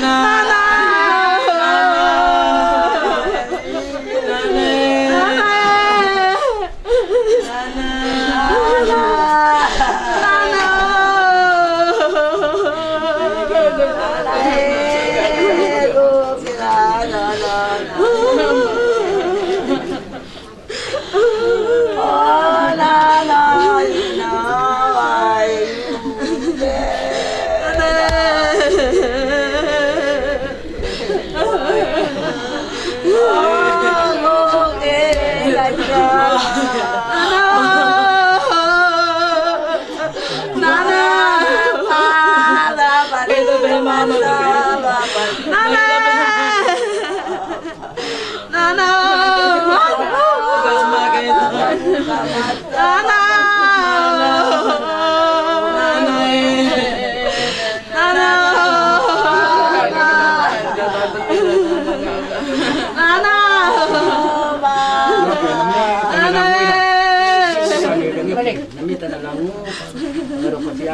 Nami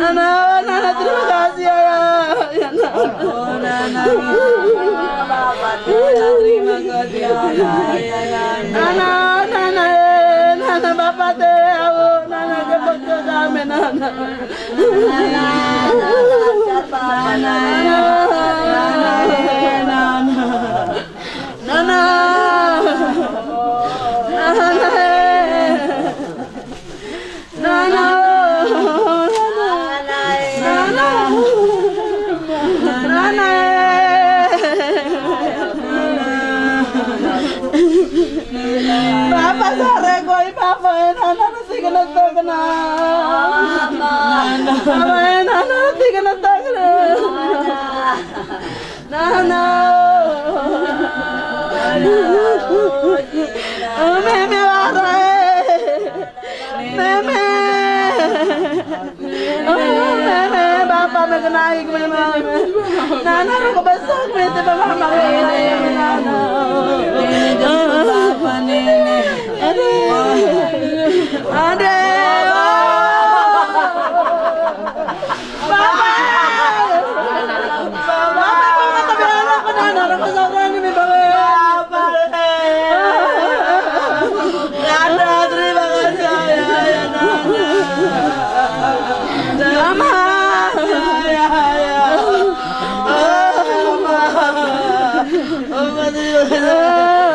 Nana, Nana, terima kasih ya. Ya, Nana. terima kasih ya. Nana, Nana, eh, Nana, Bapak teh, aku, Nana, cepat ke kami, Nana. Nana, Nana, Nana, eh, Nana. Nana, Papa sare koi papa e nana nasi kana takna. Papa e nana nasi kana takna. Nana. Me me vara e. Me me. Me me papa me kena ik me me. Nana ko besok me te papa me nana. Papa nene. Ade. Ade. Papa.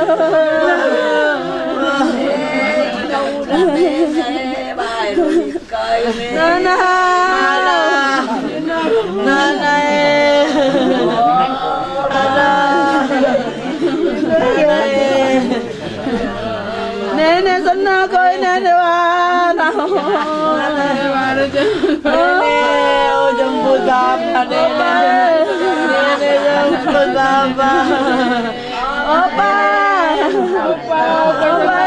Papa terima kasih ya ya nana. Mama. Ya ya. Oh, mama. Mama terima kasih. Nana. Nana. eh. Nana. Nene sana koi nene wana. Nene oh jemput bapa nene. Nene jemput bapa. Opa. Opa. Opa.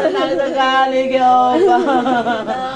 Senang sekali ke opa.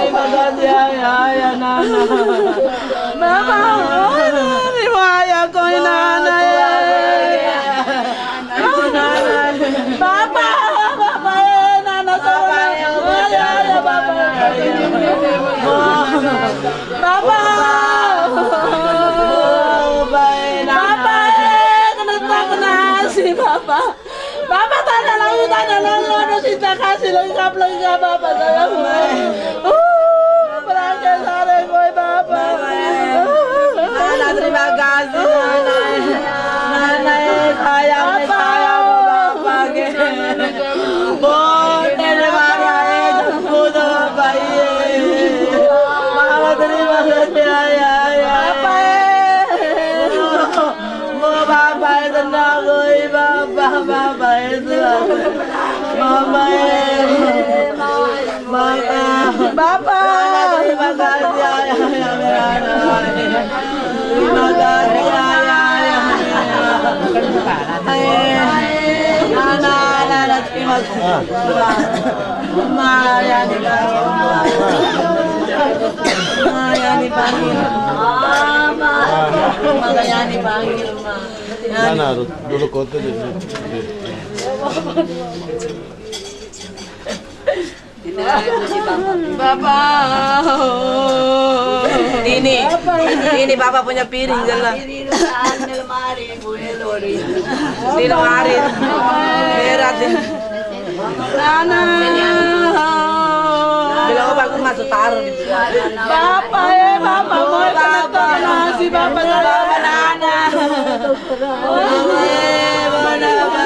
terima kasih ayah ayah Nana. Bapa, Nana ya. Nana sama ya ya Bapa. Bapa, Bapa, kena tak kena si Bapa. Bapa puta, no, no, no, no, si está casi, lo diga, lo diga, papá, no, Uh, para que sale, güey, papá. Para la triba casi, no, no. Bapa terima kasih ayah ayah. Terima kasih ayah ayah. Nana, nana, terima kasih. Ma, yang dipanggil. Ma, yang dipanggil. Ma, maka yang dipanggil, Ma. Mana dulu kota di Bapak. Ini, ini Bapak punya piring jelas. Di lemari. Berat ya. Nana. Bila aku masuk taruh di Bapak ya, Bapak mau Bapak nasi Bapak Bapak Nana. Bapak Bapak.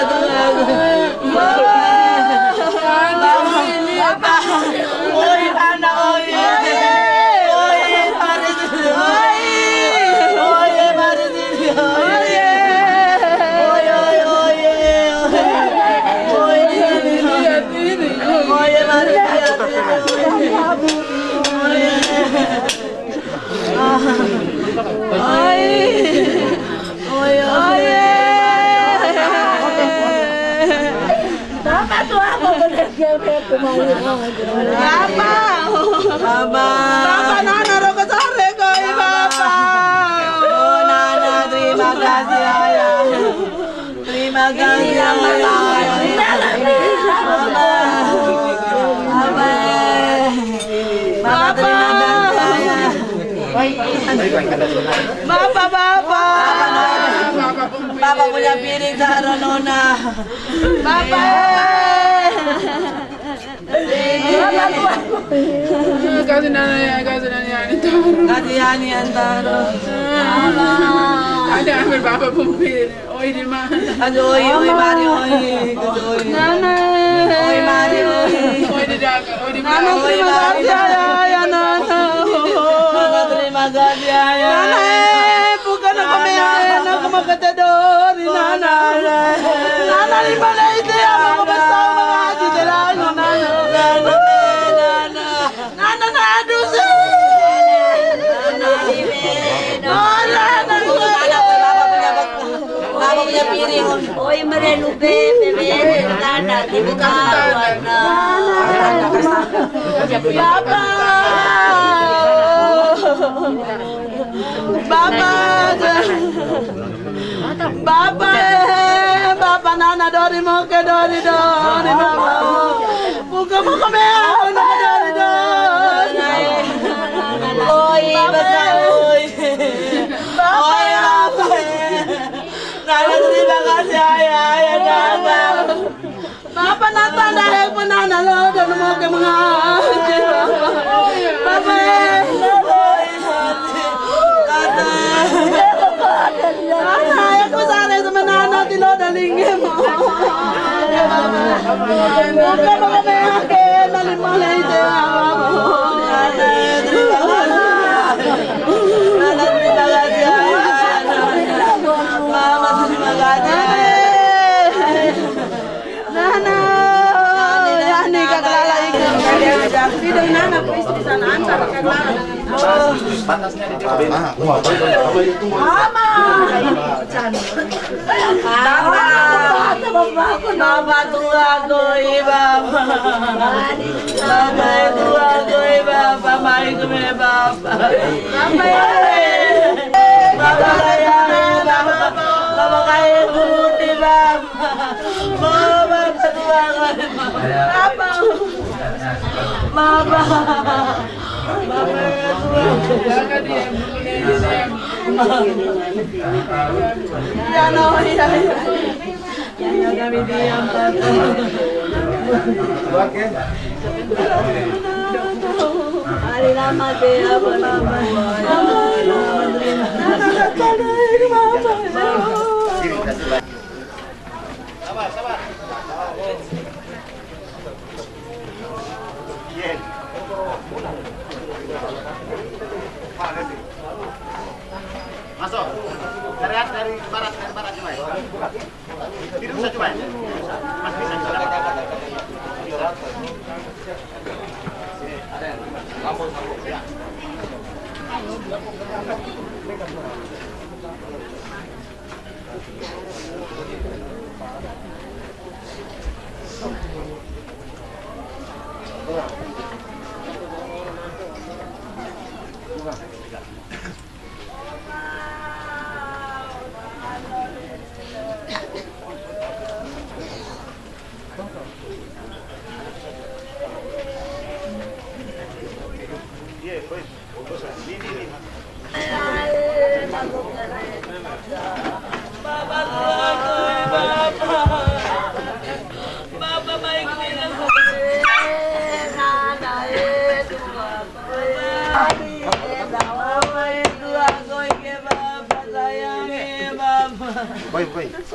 Bapak. Bapak. Bapak terima kasih ayah. Terima kasih ayah. Bapak. Bapak. Bapak, punya piring taruh Nona. Bapak. Kasih nana ya, kasih nana ya, ini taruh. Kasih Yani yang taruh. Ada ambil bapak pembeli. Oh ini mah. Aduh, oi, oi, mari, oi. Oi, Nana. oi, mari, oi. Oh ini jaga, oh ini Nana, mah. terima kasih ayah, ya Nana. Nana, terima kasih ayah. Nana, eh, bukan aku meyain, aku mau ketedori, Nana. Nana, di mana itu ya, mau Bebe warna. Bapak. Bapak. Bapak. eh, Bapak Nana Dori mau ke Dori Dori Bapak. Buka buka meau Nana Dori Dori. Oi besar oi. Oi. Nana terima kasih ayah ayah Nana. Bapak Nata dah pun Nana lo dan mau ke mengaji Bapak. Bapak. Kata. Kata aku sare sama Nana di lo dan mau terima kasih. Kasih. Nana, yani kakalala ikan. Tidak nana ku istri sana anta kakalala. Mama tua koi baba. Mama tua koi. Mama Baba kaya baba. Baba kaya kuti baba. Mama koi baba. Mama. Mama tua. Ya no, ya ya. Ya kami diam Hari lama deh apa lama. Masuk. Dari dari barat, dari barat coba. Tidak bisa coba. Mas bisa coba. Baba tua koi baba. Baba mai kume Baba tua koi ke baba sayang ke baba. Boy,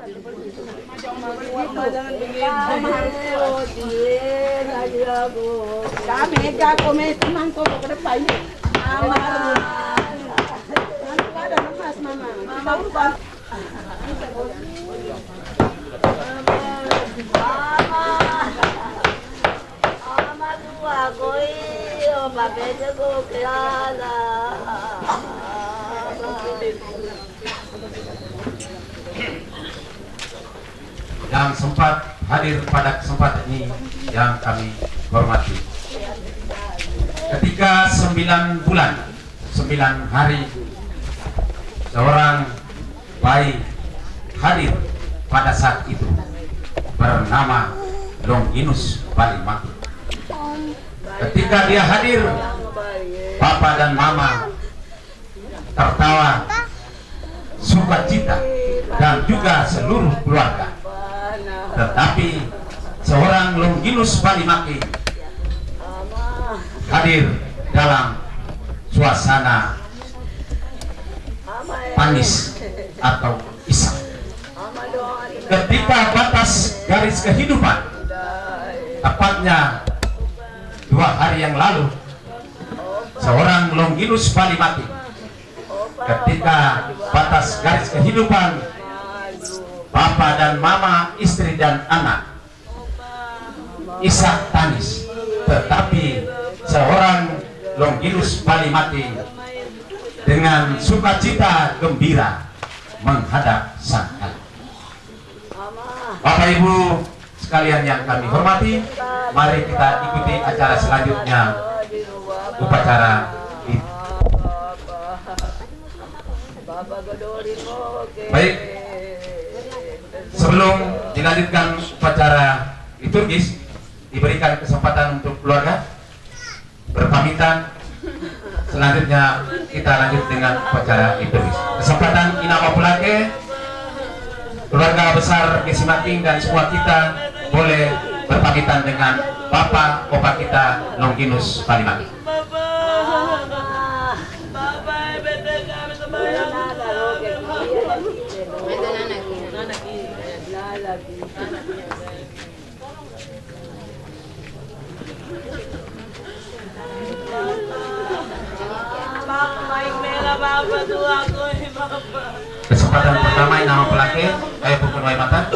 Mama, mari. Kami kako me teman kok ke depan. Mama. Nanti ada lemas mama. Mama lupa. Mama tua koi o pakai jago kelala. Yang sempat hadir pada kesempatan ini yang kami hormati. Ketika sembilan bulan, sembilan hari, seorang bayi hadir pada saat itu bernama Longinus Balimaki. Ketika dia hadir, Papa dan Mama tertawa, sukacita, dan juga seluruh keluarga tetapi seorang Longinus Balimaki hadir dalam suasana panis atau isak ketika batas garis kehidupan tepatnya dua hari yang lalu seorang Longinus Balimaki ketika batas garis kehidupan Papa dan Mama, istri dan anak. Isak tangis Tetapi seorang Longinus Balimati Dengan sukacita gembira Menghadap sang anak Bapak Ibu sekalian yang kami hormati Mari kita ikuti acara selanjutnya Upacara Baik sebelum dilanjutkan upacara liturgis diberikan kesempatan untuk keluarga berpamitan. Selanjutnya kita lanjut dengan upacara liturgis. Kesempatan inama pulake keluarga besar Gesimating dan semua kita boleh berpamitan dengan Bapak Opa kita Longinus Palimaki Kesempatan pertama Inama Pelake, ayo pukul wai mata.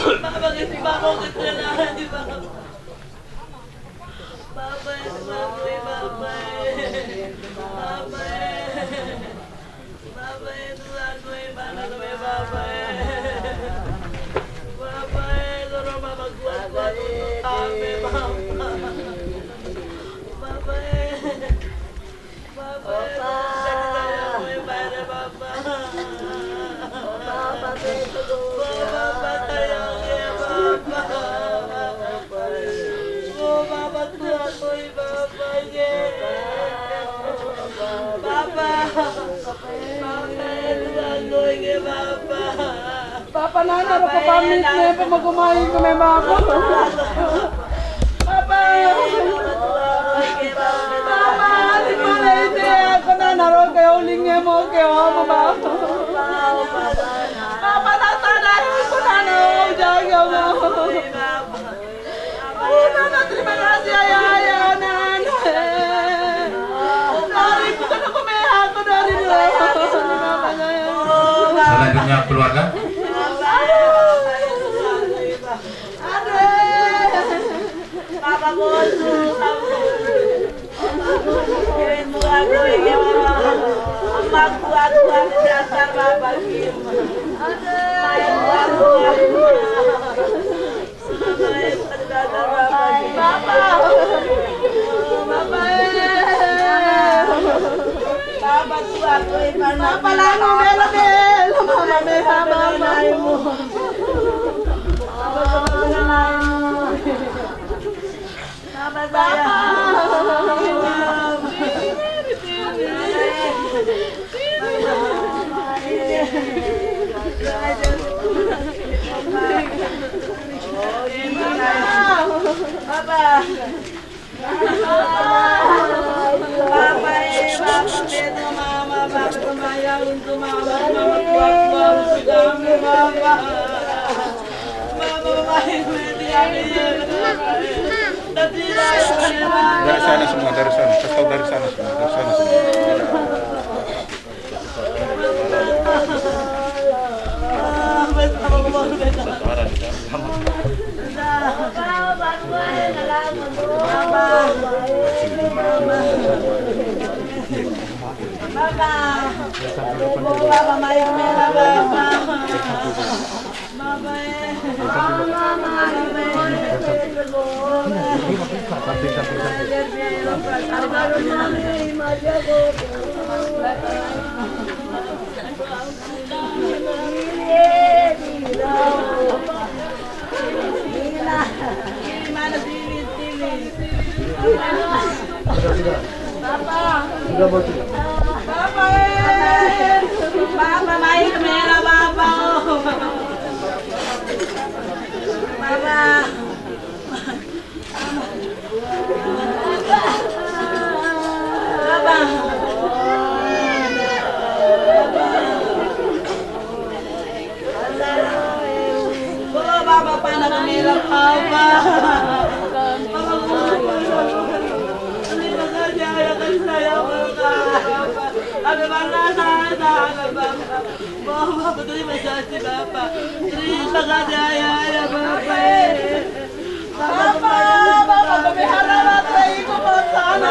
Pamit ne pa magumay ko may. Papa. Papa, di mo na ite ako nana ro kayo uling mo kayo mo ba? Papa na sana ko nana o jaga mo. Oh, nana, terima kasih ayah, ayah, nana. Dari bukan aku aku dari dulu. Selanjutnya keluarga. Papa lano bela bela mama meha mama Mama, my Dari sana semua, dari sana. Tahu dari sana semua, dari sana semua. Papa mai kamera papa. Papa. Ada mana sana ada bapa. Bapak betul masih bapak. Terima kasih ya ya bapak. Papa, Papa, pemihara baterai ko po sana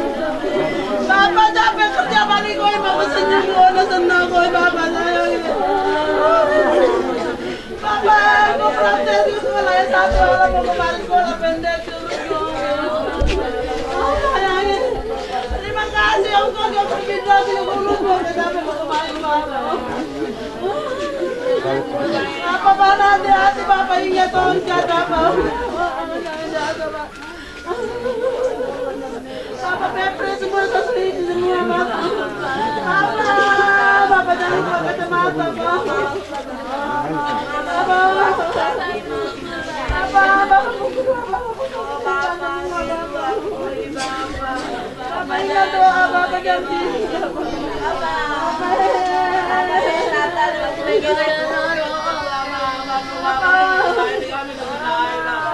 kerja balik ko, Bapak senyum ko, nasenang ko, Bapak sayang. Bapak, aku praktek di sekolah yang satu, orang mau kembali sekolah pendek dulu. Sayangin. Terima kasih, engkau yang berpindah di guru, kau mau kembali Bapak. Apa mana hati-hati Bapak ingat tongkat Bapak.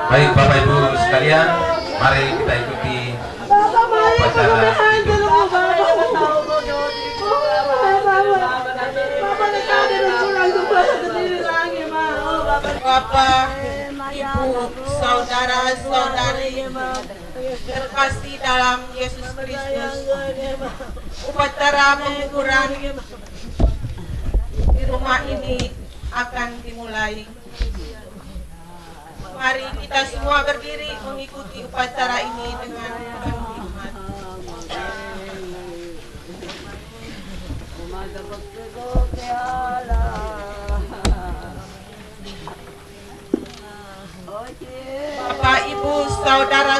Baik Bapak Ibu sekalian, mari kita ikuti Bapak Ibu, saudara-saudari terkasih dalam Yesus Kristus. Upacara pengukuran di rumah ini akan dimulai. Mari kita semua berdiri mengikuti upacara ini dengan penuh. Bapak, Ibu, saudara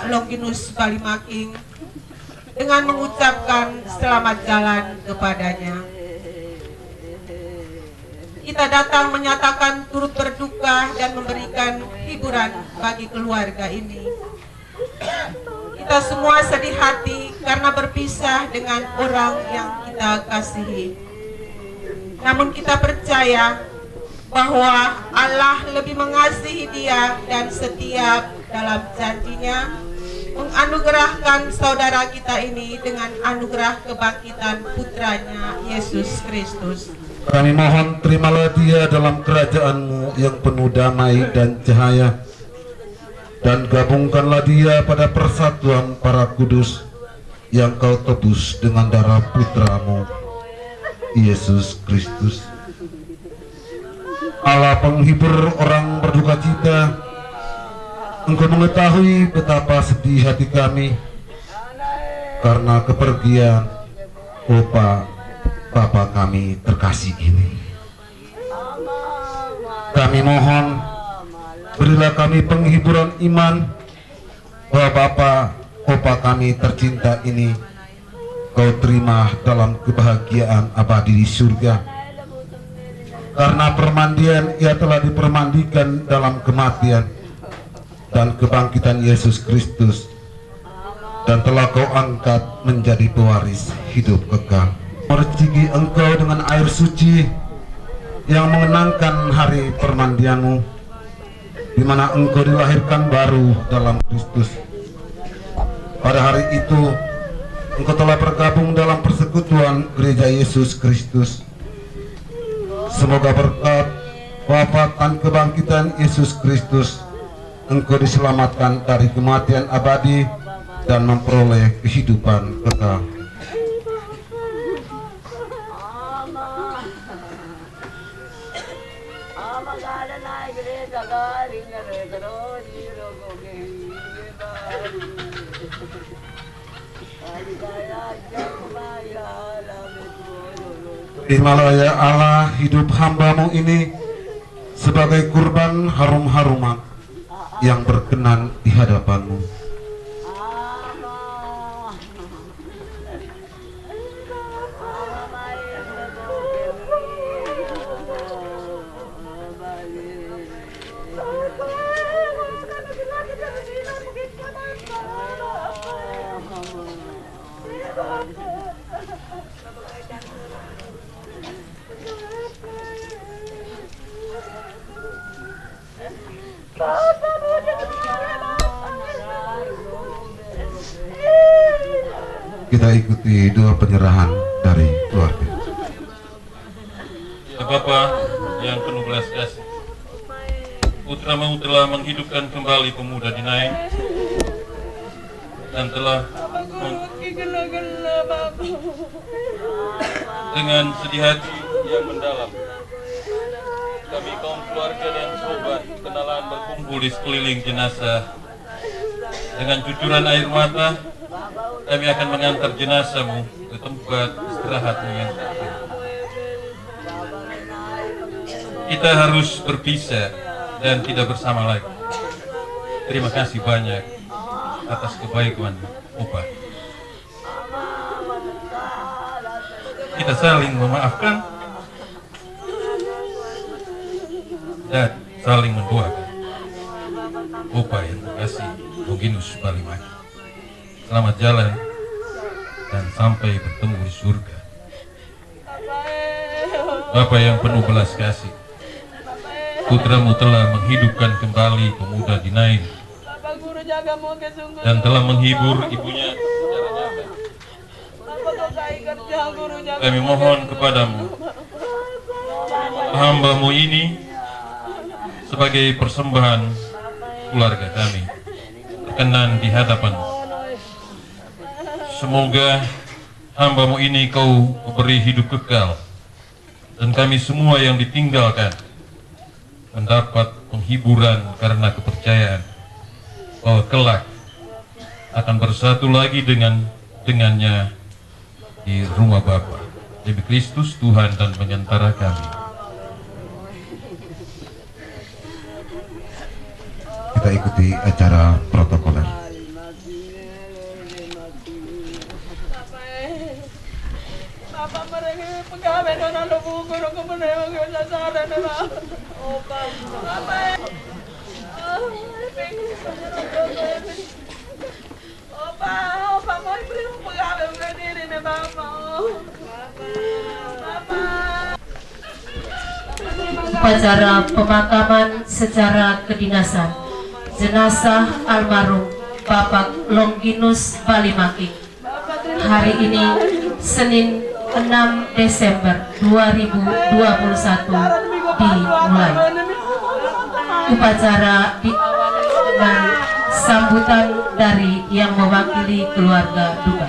kita Longinus Balimaking dengan mengucapkan selamat jalan kepadanya. Kita datang menyatakan turut berduka dan memberikan hiburan bagi keluarga ini. Kita semua sedih hati karena berpisah dengan orang yang kita kasihi. Namun kita percaya bahwa Allah lebih mengasihi dia dan setiap dalam janjinya menganugerahkan saudara kita ini dengan anugerah kebangkitan putranya Yesus Kristus. Kami mohon terimalah dia dalam kerajaanmu yang penuh damai dan cahaya dan gabungkanlah dia pada persatuan para kudus yang kau tebus dengan darah putramu Yesus Kristus Allah penghibur orang berduka cita Engkau mengetahui betapa sedih hati kami karena kepergian Opa Bapa kami terkasih ini. Kami mohon berilah kami penghiburan iman bahwa Bapa Opa kami tercinta ini engkau terima dalam kebahagiaan abadi di surga karena permandian ia telah dipermandikan dalam kematian dan kebangkitan Yesus Kristus. Dan telah kau angkat menjadi pewaris hidup kekal. Merciki engkau dengan air suci yang mengenangkan hari permandianmu di mana engkau dilahirkan baru dalam Kristus. Pada hari itu engkau telah bergabung dalam persekutuan gereja Yesus Kristus. Semoga berkat wafat dan kebangkitan Yesus Kristus engkau diselamatkan dari kematian abadi dan memperoleh kehidupan kekal. Terimalah ya Allah hidup hambamu ini sebagai kurban harum-haruman yang berkenan di hadapanmu. Cucuran air mata kami akan mengantar jenazahmu ke tempat istirahatmu yang terakhir. Kita harus berpisah dan tidak bersama lagi. Terima kasih banyak atas kebaikan Opa. Kita saling memaafkan dan saling mendoakan. Opa yang terkasih Longinus Balimaki. Selamat jalan dan sampai bertemu di surga. Bapa yang penuh belas kasih, putramu telah menghidupkan kembali pemuda Dinain Bapak dan telah menghibur ibunya. Bapak. Kami mohon kepadamu, hambamu ini sebagai persembahan keluarga kami berkenan di hadapanmu. Semoga hambamu ini kau beri hidup kekal dan kami semua yang ditinggalkan mendapat penghiburan karena kepercayaan bahwa kelak akan bersatu lagi dengan dengannya di rumah Bapa demi Kristus Tuhan dan penyantara kami. Kita ikuti acara protokoler. Bapak mereka pegawai nona lubu guru kemudian kita sadar nona. Opa. Bapak. Opa, opa mau beri pegawai berdiri nih bapak. Bapak. upacara pemakaman secara kedinasan jenazah almarhum Bapak Longinus Balimaki. Hari ini Senin 6 Desember 2021 dimulai. Upacara diawali dengan sambutan dari yang mewakili keluarga duka.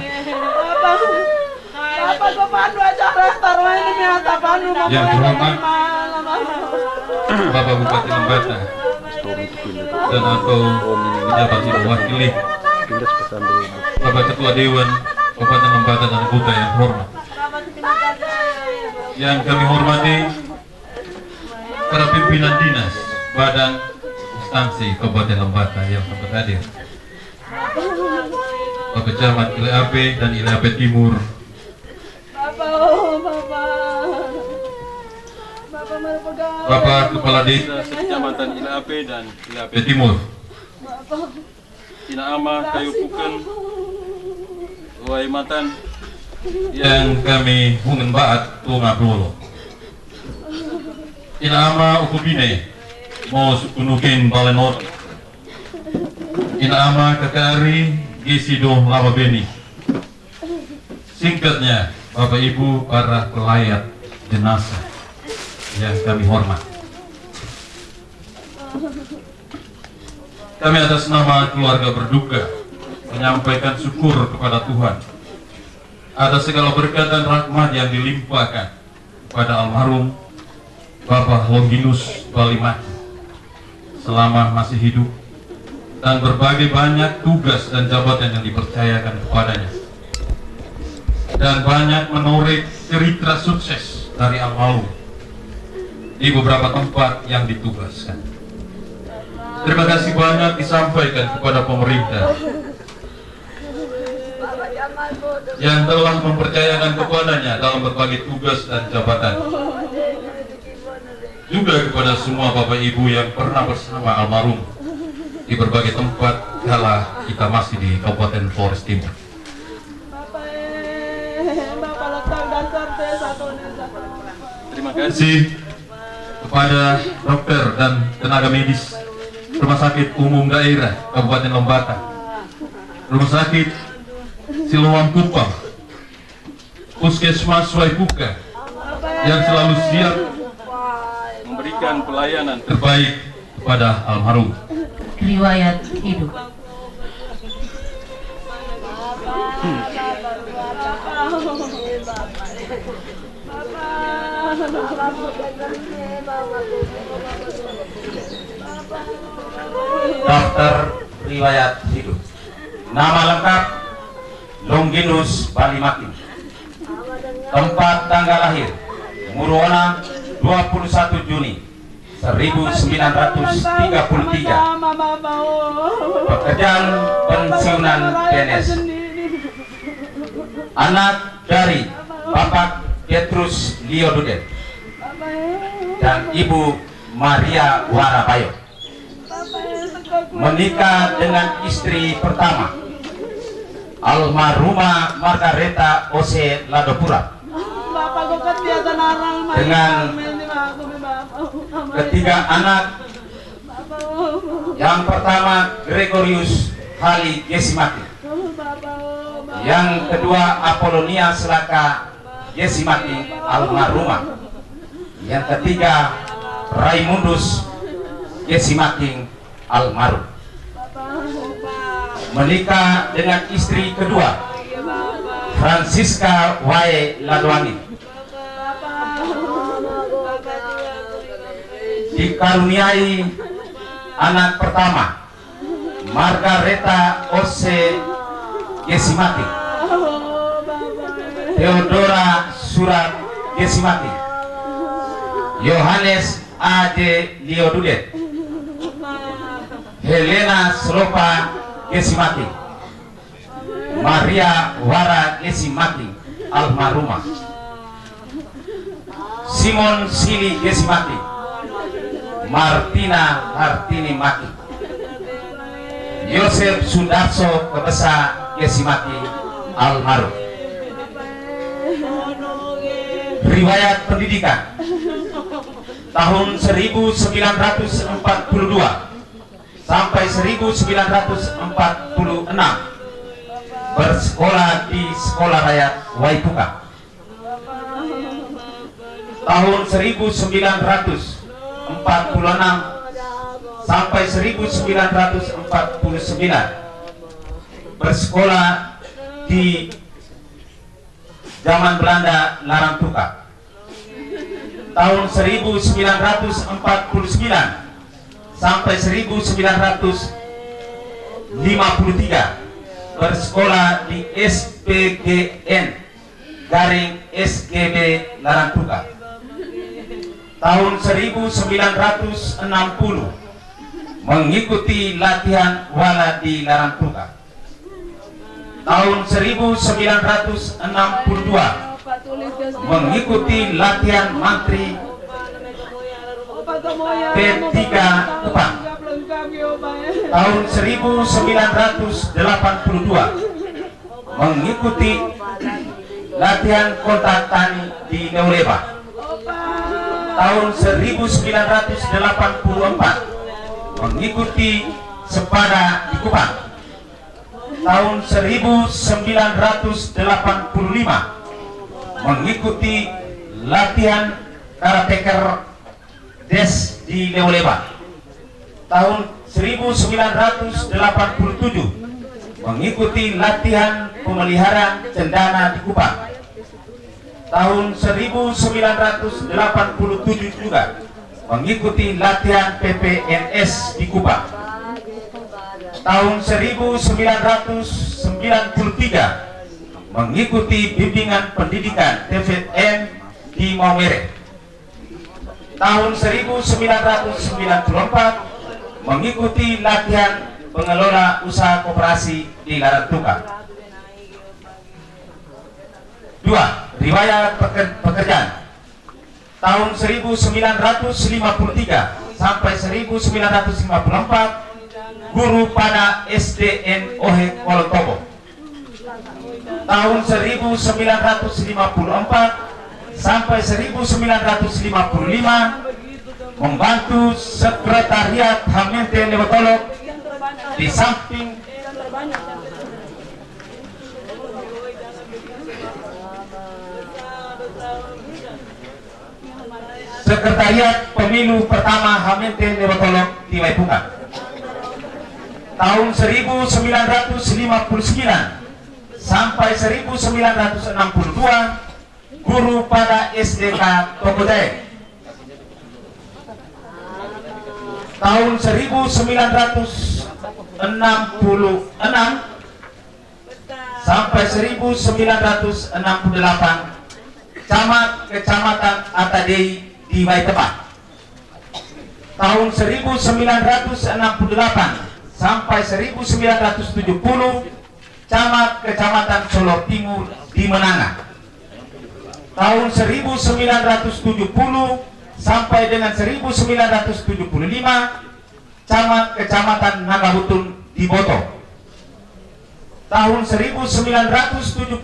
Malam. Bapak Bupati Lembata dan atau pejabat mewakili Bapak Ketua Dewan Kabupaten Lembata dan Kuta yang hormat. Yang kami hormati para pimpinan dinas, badan, instansi Kabupaten Lembata yang sempat hadir. Bapak Camat ILAP dan ILAP Timur Bapak Kepala Desa Kecamatan Ilape dan Ilape Timur. Ina Ama Kayu Puken Waimatan yang kami hungen baat tunga Ina Ama Ukubine mau sukunukin balenot Ina Ama Kakari Gisido Lava Beni Singkatnya Bapak Ibu para pelayat jenazah yang kami hormat. Kami atas nama keluarga berduka menyampaikan syukur kepada Tuhan atas segala berkat dan rahmat yang dilimpahkan kepada almarhum Bapak Longinus Balimaki selama masih hidup dan berbagai banyak tugas dan jabatan yang dipercayakan kepadanya. Dan banyak menoreh cerita sukses dari almarhum di beberapa tempat yang ditugaskan. Terima kasih banyak disampaikan kepada pemerintah yang telah mempercayakan kepadanya dalam berbagai tugas dan jabatan. Juga kepada semua Bapak Ibu yang pernah bersama almarhum di berbagai tempat kala kita masih di Kabupaten Flores Timur. Terima kasih kepada dokter dan tenaga medis Rumah Sakit Umum Daerah Kabupaten Lombata, Rumah Sakit Siloam Kupang, Puskesmas Waipuka yang selalu siap memberikan pelayanan terbaik kepada almarhum. riwayat hidup Daftar riwayat hidup. Nama lengkap Longinus Balimakin. Tempat tanggal lahir Muruona 21 Juni 1933. Pekerjaan pensiunan PNS. Anak dari Bapak Petrus Liodudet dan Ibu Maria Warabayo. Menikah dengan istri pertama. Almarhumah Margareta Ose Ladopura. Dengan ketiga anak. Yang pertama Gregorius Hali Gesimati yang kedua Apolonia Selaka Gesimati almarhumah. Yang ketiga Raimundus Gesimati almarhum. Menikah dengan istri kedua Francisca Wae Ladwani. Dikaruniai anak pertama Margareta Ose Gesimati Theodora Surat Gesimati Yohanes A.D. Liodudet Helena Slopa Gesimati Maria Wara Gesimati almarhumah. Simon Sili Gesimati Martina Hartini Mati Yosef Sundarso Kebesa Gesimati almarhum riwayat pendidikan. Tahun 1942 sampai 1946 bersekolah di Sekolah Rakyat Waipuka. Tahun 1946 sampai 1949 bersekolah di zaman Belanda Larantuka tahun 1949 sampai 1953 bersekolah di SPGN garing SGB Larantuka tahun 1960 mengikuti latihan wala di Larantuka tahun 1962 mengikuti latihan mantri P3 Kupang. Tahun 1982 mengikuti latihan kontak tani di Neuleba tahun 1984 mengikuti sepada di Kupang tahun 1985 mengikuti latihan karateker des di Neuleba tahun 1987 mengikuti latihan pemeliharaan cendana di Kupang. Tahun 1987 juga mengikuti latihan PPNS di Kupang tahun 1993 mengikuti bimbingan pendidikan TVN di Maumere. Tahun 1994 mengikuti latihan pengelola usaha koperasi di Larantuka. Dua, riwayat pekerjaan. Tahun 1953 sampai 1954 guru pada SDN Ohe Kolotobo tahun 1954 sampai 1955 membantu sekretariat Hamente Lewotolok di samping Sekretariat Pemilu pertama Hamente Lewotolok di Waipunga tahun 1959 sampai 1962 guru pada SDK Tokodae tahun 1966 sampai 1968 camat kecamatan Atadei di Waitepa tahun 1968 sampai 1970 camat Kecamatan Solo Timur di Menanga. Tahun 1970 sampai dengan 1975 camat Kecamatan Nagabutun di Boto. Tahun 1975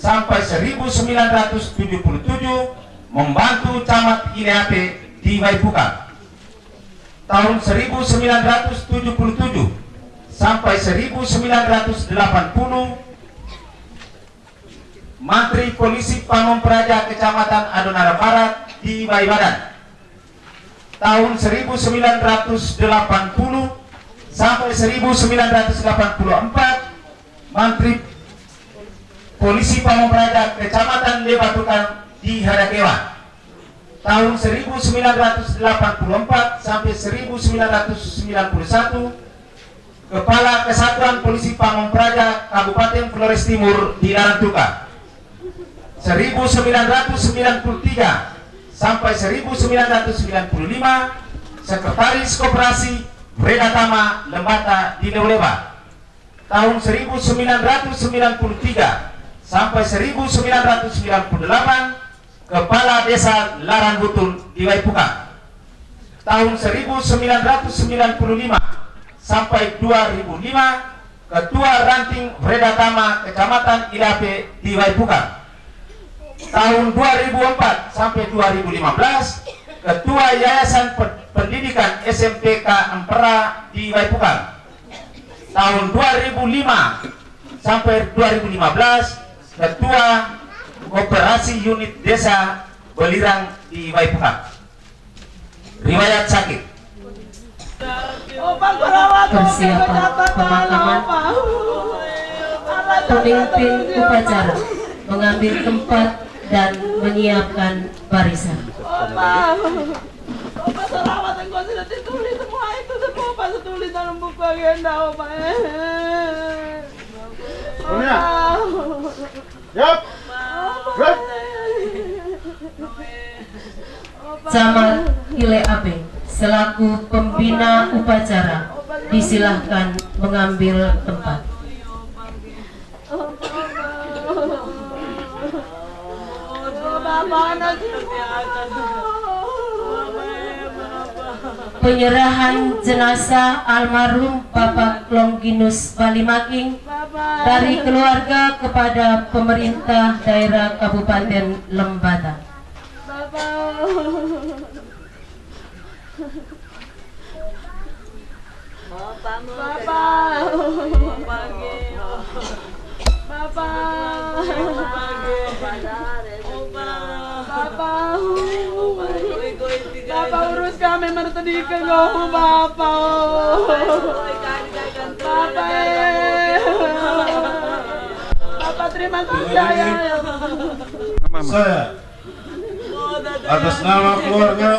sampai 1977 membantu camat Ileate di Waipuka. Tahun 1977 sampai 1980 Menteri Polisi Pamong Praja Kecamatan Adonara Barat di Baibadan tahun 1980 sampai 1984 Menteri Polisi Pamong Praja Kecamatan Lebatukan di Hadakewa tahun 1984 sampai 1991 Kepala Kesatuan Polisi Pamong Praja Kabupaten Flores Timur di Larantuka. 1993 sampai 1995 Sekretaris Koperasi Reda Tama Lembata di Neuleba tahun 1993 sampai 1998 Kepala Desa Laran Butun di Waipuka tahun 1995 sampai 2005 Ketua Ranting Reda Tama Kecamatan Ilape di Waipuka tahun 2004 sampai 2015 Ketua Yayasan Pendidikan SMPK Empera di Waipuka tahun 2005 sampai 2015 Ketua Koperasi Unit Desa Belirang di Waipuka riwayat sakit. Persiapan pemakaman pemimpin upacara mengambil tempat dan menyiapkan barisan. Opa sudah ditulis semua itu semua Opa tulis dalam buku agenda Opa Opa Yap Camat Ile Ape selaku pembina upacara disilahkan mengambil tempat. sih? Penyerahan jenazah almarhum Bapak Longginus Balimaking dari keluarga kepada pemerintah daerah Kabupaten Lembata. Bapak urus kami mertedikan kau Bapak. Bapak eh. Bapak terima kasih ya. Saya atas nama keluarga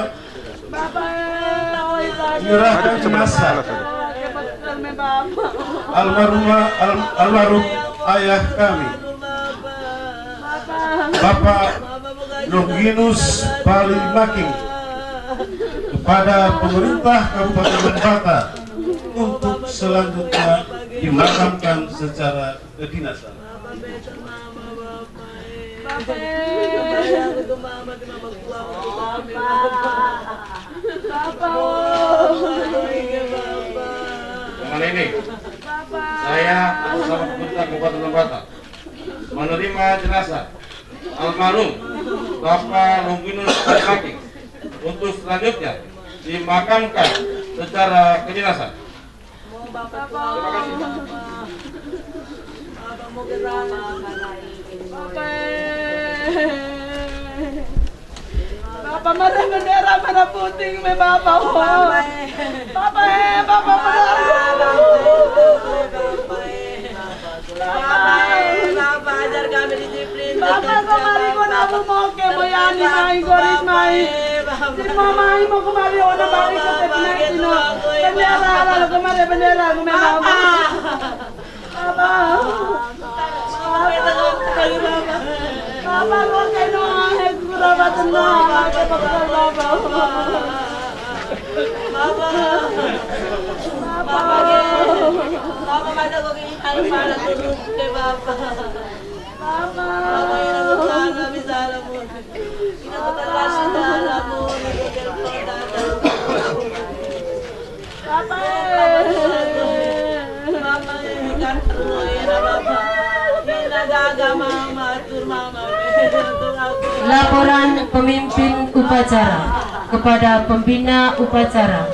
Bapak eh. menyerahkan jenazah almarhumah al- almarhum ayah kami. Bapak Longinus Bali Making kepada pemerintah Kabupaten Lembata untuk selanjutnya dimakamkan secara kedinasan. Dengan ini, saya atas nama pemerintah Kabupaten Lembata menerima jenazah almarhum Bapak Longinus Kaki untuk selanjutnya dimakamkan secara kedinasan. Terima kasih. Bapak mana bendera merah putih me. Bapak eh, Bapak mana? Bapak ajar kami disiplin. Bapak kemari ko na bumoke mo yan ni Mai Goris Mai. Si Mamai mo kemari o na balik sa Pilipinas no. Bendera kemari ko ko kay no ang kurabat Laporan pemimpin upacara kepada pembina upacara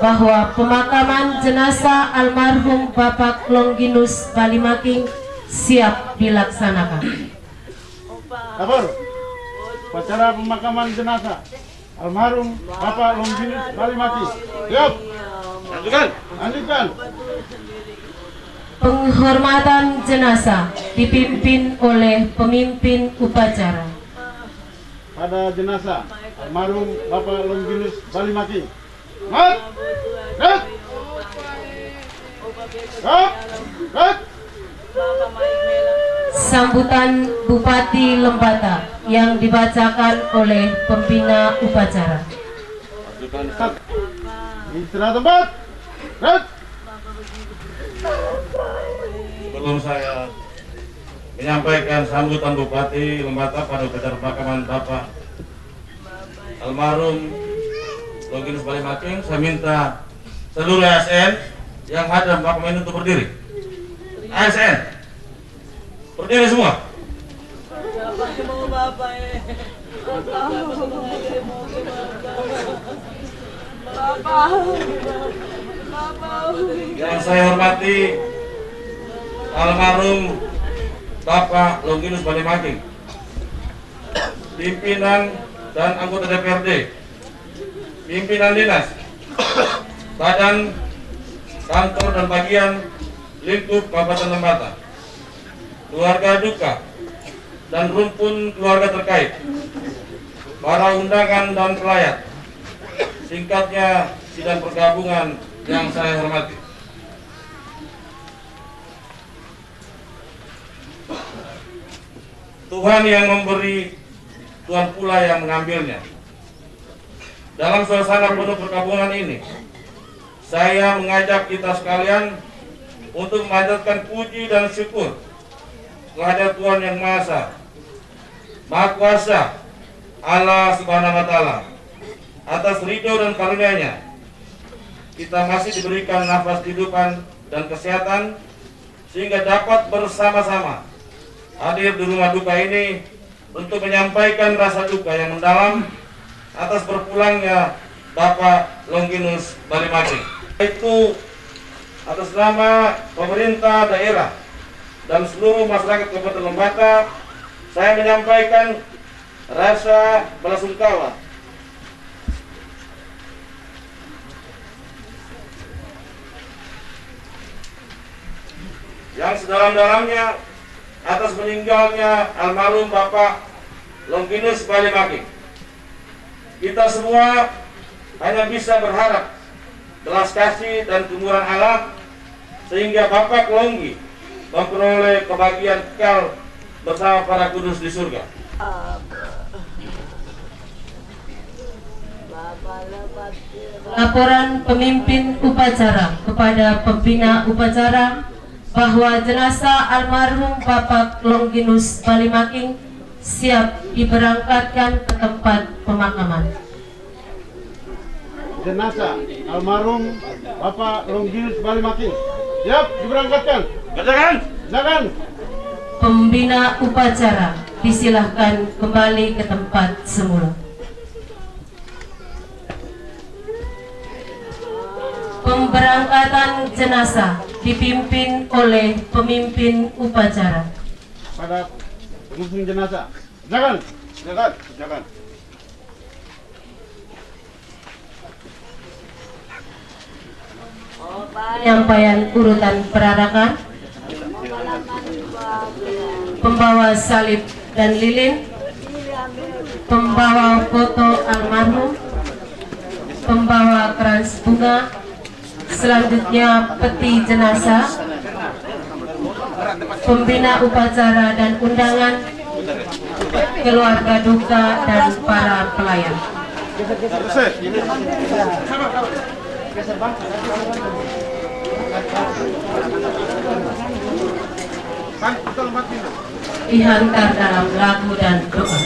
bahwa pemakaman jenazah almarhum Bapak Longginus Balimaking siap dilaksanakan. Lapor. Upacara pemakaman jenazah almarhum Bapak Longinus Balimaki. Siap. Lanjutkan. Lanjutkan. Penghormatan jenazah dipimpin oleh pemimpin upacara. Pada jenazah almarhum Bapak Longinus Balimaki. Mat. Mat. Mat. Mat. Sambutan Bupati Lembata yang dibacakan oleh pembina upacara. Istirahat tempat. Mat. Sebelum saya menyampaikan sambutan Bupati Lembata pada upacara pemakaman Bapak almarhum Longinus Balimaking, saya minta seluruh ASN yang di pemakaman ini untuk berdiri. ASN, berdiri semua. Yang saya hormati almarhum Bapak Longinus Balimaking, pimpinan dan anggota DPRD, pimpinan dinas, badan, kantor dan bagian lingkup Kabupaten Lembata, keluarga duka, dan rumpun keluarga terkait, para undangan dan pelayat, singkatnya sidang pergabungan yang saya hormati. Tuhan yang memberi, Tuhan pula yang mengambilnya. Dalam suasana penuh perkabungan ini, saya mengajak kita sekalian untuk memanjatkan puji dan syukur kepada Tuhan Yang Maha Maha Kuasa, Allah Subhanahu wa taala atas ridho dan karunia-Nya kita masih diberikan nafas kehidupan dan kesehatan sehingga dapat bersama-sama hadir di rumah duka ini untuk menyampaikan rasa duka yang mendalam atas berpulangnya Bapak Longinus Balimaki. Itu atas nama pemerintah daerah dan seluruh masyarakat Kabupaten Lembata, saya menyampaikan rasa belasungkawa yang sedalam-dalamnya atas meninggalnya almarhum Bapak Longinus Balimaki. Kita semua hanya bisa berharap belas kasih dan kemurahan Allah sehingga Bapak Longgi memperoleh kebahagiaan kekal bersama para kudus di surga. Laporan pemimpin upacara kepada pembina upacara bahwa jenazah almarhum Bapak Longinus Balimaking siap diberangkatkan ke tempat pemakaman. Jenazah almarhum Bapak Longinus Balimaking siap diberangkatkan. Kerjakan. Jangan. Pembina upacara disilahkan kembali ke tempat semula. Pemberangkatan jenazah dipimpin oleh pemimpin upacara. Pada pengusung jenazah. Jangan. Jangan. Jangan. Penyampaian urutan perarakan Pembawa salib dan lilin Pembawa foto almarhum Pembawa keras bunga Selanjutnya peti jenazah Pembina upacara dan undangan Keluarga duka dan para pelayan dihantar dalam lagu dan doa.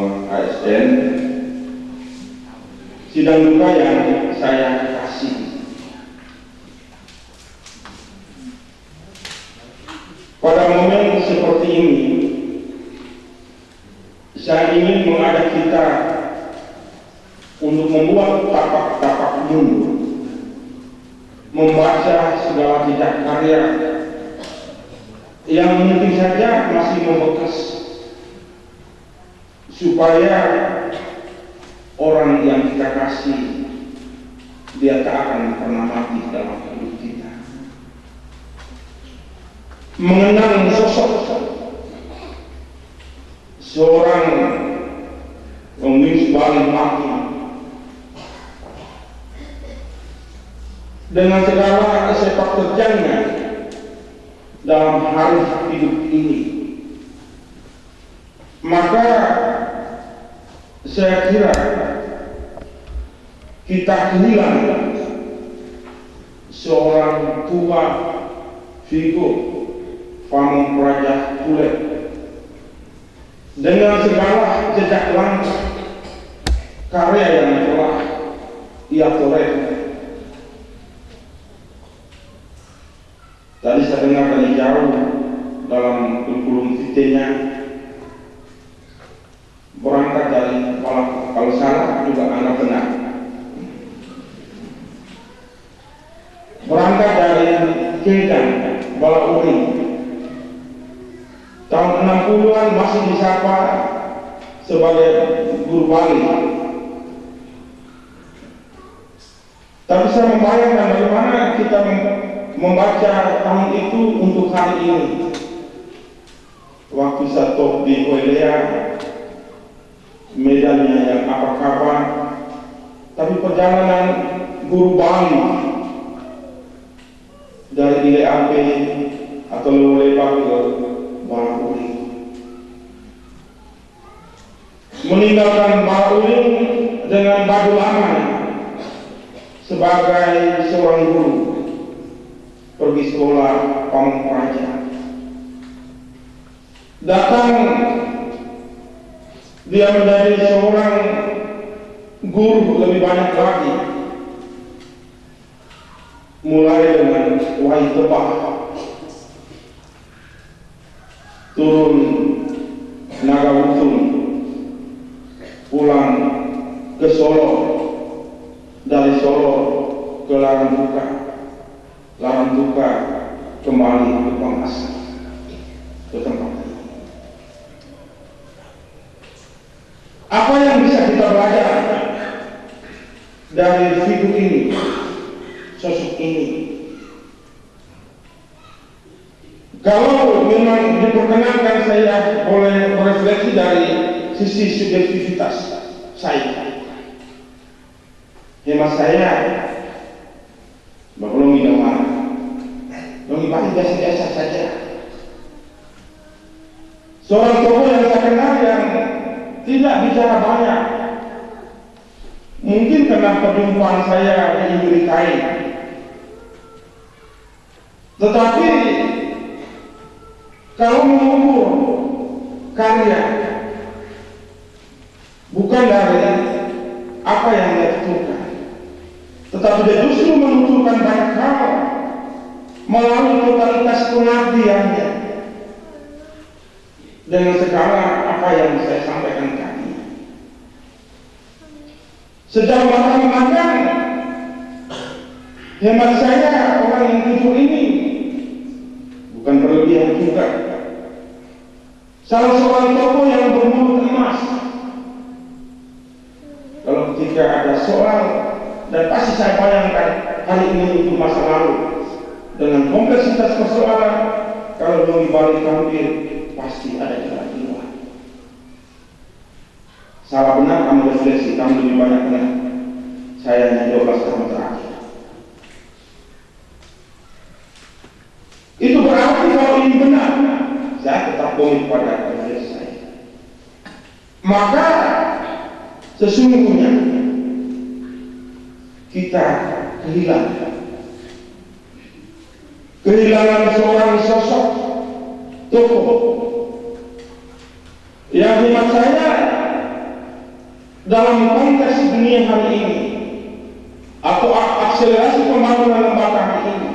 Semua ASN sidang duka yang saya kasih. Pada momen seperti ini saya ingin mengajak kita untuk membuat tapak-tapak mundur, membaca segala jejak karya. Yang mungkin saja masih membekas, supaya orang yang kita kasih dia tak akan pernah mati dalam hidup kita. Mengenang sosok seorang pemimpin paling mati dengan segala sepak terjangnya dalam hari hidup ini maka saya kira kita kehilangan seorang tua figur Pamung Praja Kulet dengan segala jejak langkah karya yang telah ia torehkan. Tadi saya dengar dari jauh dalam kurikulum vitae-nya berangkat dari kalau, kalau salah juga anggap benar. Berangkat dari Kedan, Balauri, tahun 60-an disapa sebagai guru Bali. Tapi saya membayangkan bagaimana kita membaca tahun itu untuk hari ini. waktu top di Hoelea medannya yang apa kabar tapi perjalanan guru Bali dari Ile Ape atau Lewelebak ke Balakuling meninggalkan Balakuling dengan baju lama sebagai seorang guru pergi sekolah Pamung Praja datang dia menjadi seorang guru lebih banyak lagi. Mulai dengan wahai tebak turun naga utun pulang ke Solo dari Solo ke Larang Tuka Larang Tuka kembali ke Pangkasar ke tempat. Apa yang bisa kita belajar dari figur ini, sosok ini? Kalau memang diperkenankan saya boleh berefleksi dari sisi subjektivitas saya. Hemat saya, belum minuman, belum pasti biasa-biasa saja. Seorang tokoh yang saya kenal yang tidak bicara banyak. Mungkin karena perjumpaan saya di Amerikai. Tetapi kalau mengukur karya bukan dari apa yang dia tuturkan, tetapi dia justru menuturkan banyak hal melalui totalitas pengabdiannya dengan segala apa yang saya sampaikan tadi. Sejauh mata memandang, hemat saya orang yang tujuh ini bukan berlebihan juga. Salah seorang tokoh yang bermulut emas. Ketika ada soal dan pasti saya bayangkan hari ini itu masa lalu dengan kompleksitas persoalan kalau mau dibalik tampil pasti ada jalan keluar. Salah benar kamu refleksi, kamu lebih banyak benar. Saya hanya 12 tahun terakhir. Itu berarti kalau ini benar, saya tetap komit pada refleksi saya. Maka sesungguhnya kita kehilangan. Kehilangan seorang sosok tokoh yang hemat saya dalam konteks dunia hari ini atau akselerasi pembangunan lembaga ini.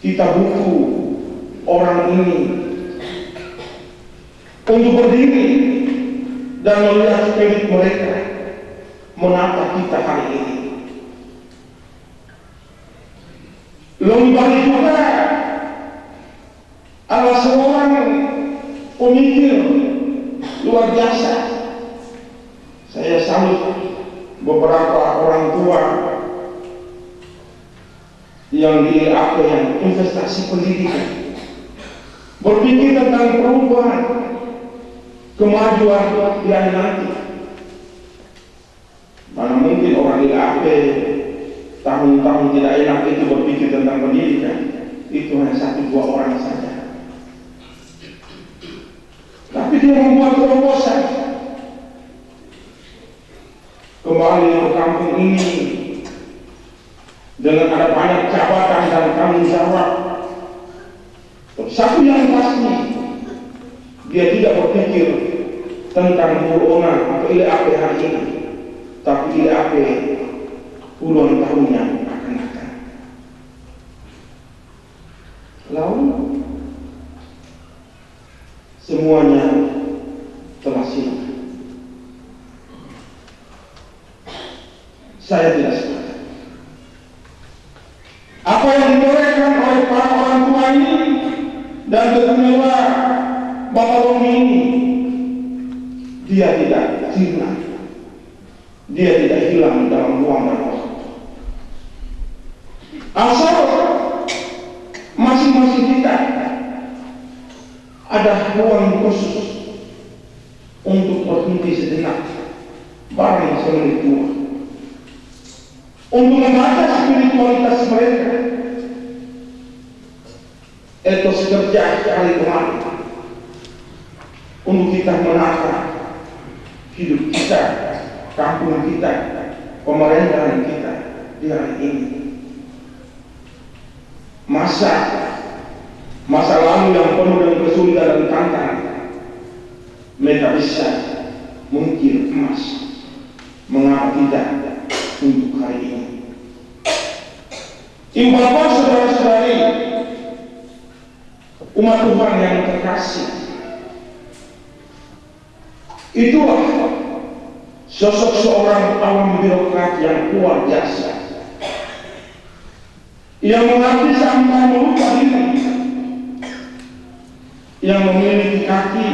Kita butuh orang ini untuk berdiri dan melihat spirit mereka menata kita hari ini Lombang juga adalah seorang pemikir luar biasa. Saya salut beberapa orang tua yang di apa yang investasi pendidikan berpikir tentang perubahan kemajuan hari nanti. Mana mungkin orang di AP tahun-tahun tidak enak itu berpikir tentang pendidikan? Itu hanya satu dua orang saja. Tapi dia membuat terobosan. Kembali ke kampung ini dengan ada banyak jabatan dan tanggung jawab. Satu yang pasti dia tidak berpikir tentang buronan atau ILAP hari ini tapi ILAP puluhan tahun yang akan datang. Lalu semuanya telah siap. Saya tidak sepakat. Apa yang ditorehkan oleh para orang tua ini dan ketemulah Bapak ini, dia tidak sirna. Dia tidak hilang dalam ruang dan waktu. Asal masing-masing kita ada ruang khusus untuk berhenti sejenak bareng semenit dua untuk membaca spiritualitas mereka etos kerja kali kemarin untuk kita menata hidup kita, kampung kita, pemerintahan kita di hari ini. Masa masa lalu yang penuh dengan kesulitan dan tantangan, mereka bisa mengukir emas. Mengapa tidak untuk hari ini? Ibu bapak saudara-saudari, umat Tuhan yang terkasih, itulah sosok seorang awam birokrat yang luar biasa. Yang mengerti sampai melupa diri. Yang memiliki kaki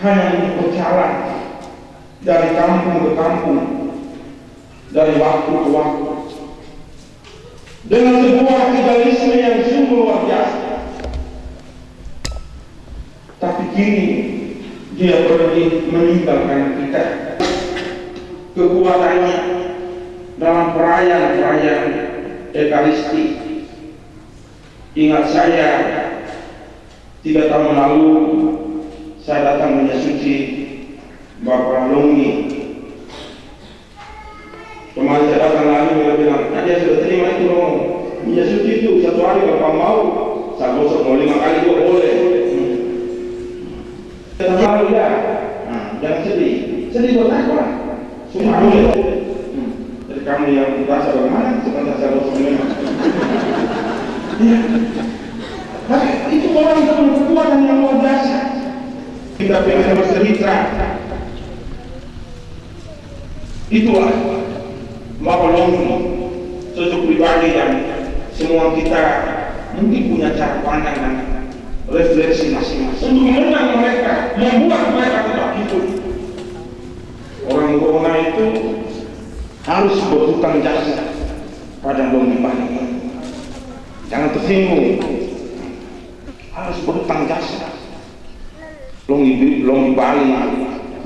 hanya untuk berjalan dari kampung ke kampung dari waktu ke waktu. Dengan sebuah idealisme yang sungguh luar biasa. Tapi kini dia pergi meninggalkan kita kekuatannya dalam perayaan-perayaan Ekaristi. Ingat saya tiga tahun lalu saya datang menyuci Bapak Longi kemarin saya datang lagi dia bilang nah, dia sudah terima itu dong menyuci itu satu hari Bapak mau saya gosok mau lima kali juga boleh. Terlalu ya, nah, jangan sedih. Sedih buat apa? Semua boleh. Hmm. Jadi kamu yang merasa bagaimana? Sebentar saya harus memang. Iya. Tapi itu orang punya kekuatan yang luar biasa. Kita pengen bercerita. Itulah Bapak Longgi, sosok pribadi yang semua kita mungkin punya cara pandang dan refleksi masing-masing untuk menang mereka, membuat mereka tetap hidup. Orang corona itu harus berhutang jasa pada Bali. Jangan tersinggung. Harus berhutang jasa. Longi Bali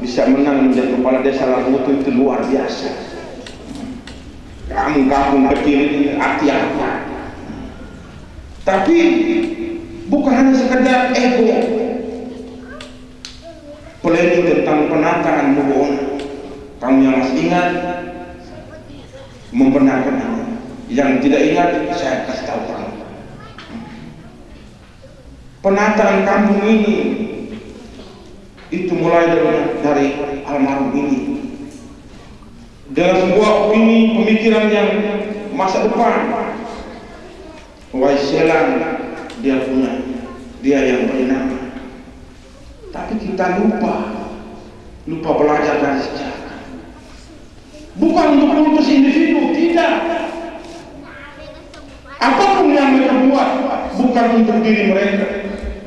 bisa menang menjadi kepala desa Labutu itu luar biasa. Kamu kampung kecil apa? Tapi bukan hanya sekedar ego planning tentang penataan Mubona kamu yang masih ingat membenarkan ini yang tidak ingat saya kasih tahu kamu penataan kampung ini itu mulai dari, dari almarhum ini. Dengan sebuah opini pemikiran yang masa depan Waiselan dia punya dia yang bernama tapi kita lupa lupa belajar dari sejarah bukan untuk memutus individu tidak. Apa pun yang mereka buat bukan untuk diri mereka.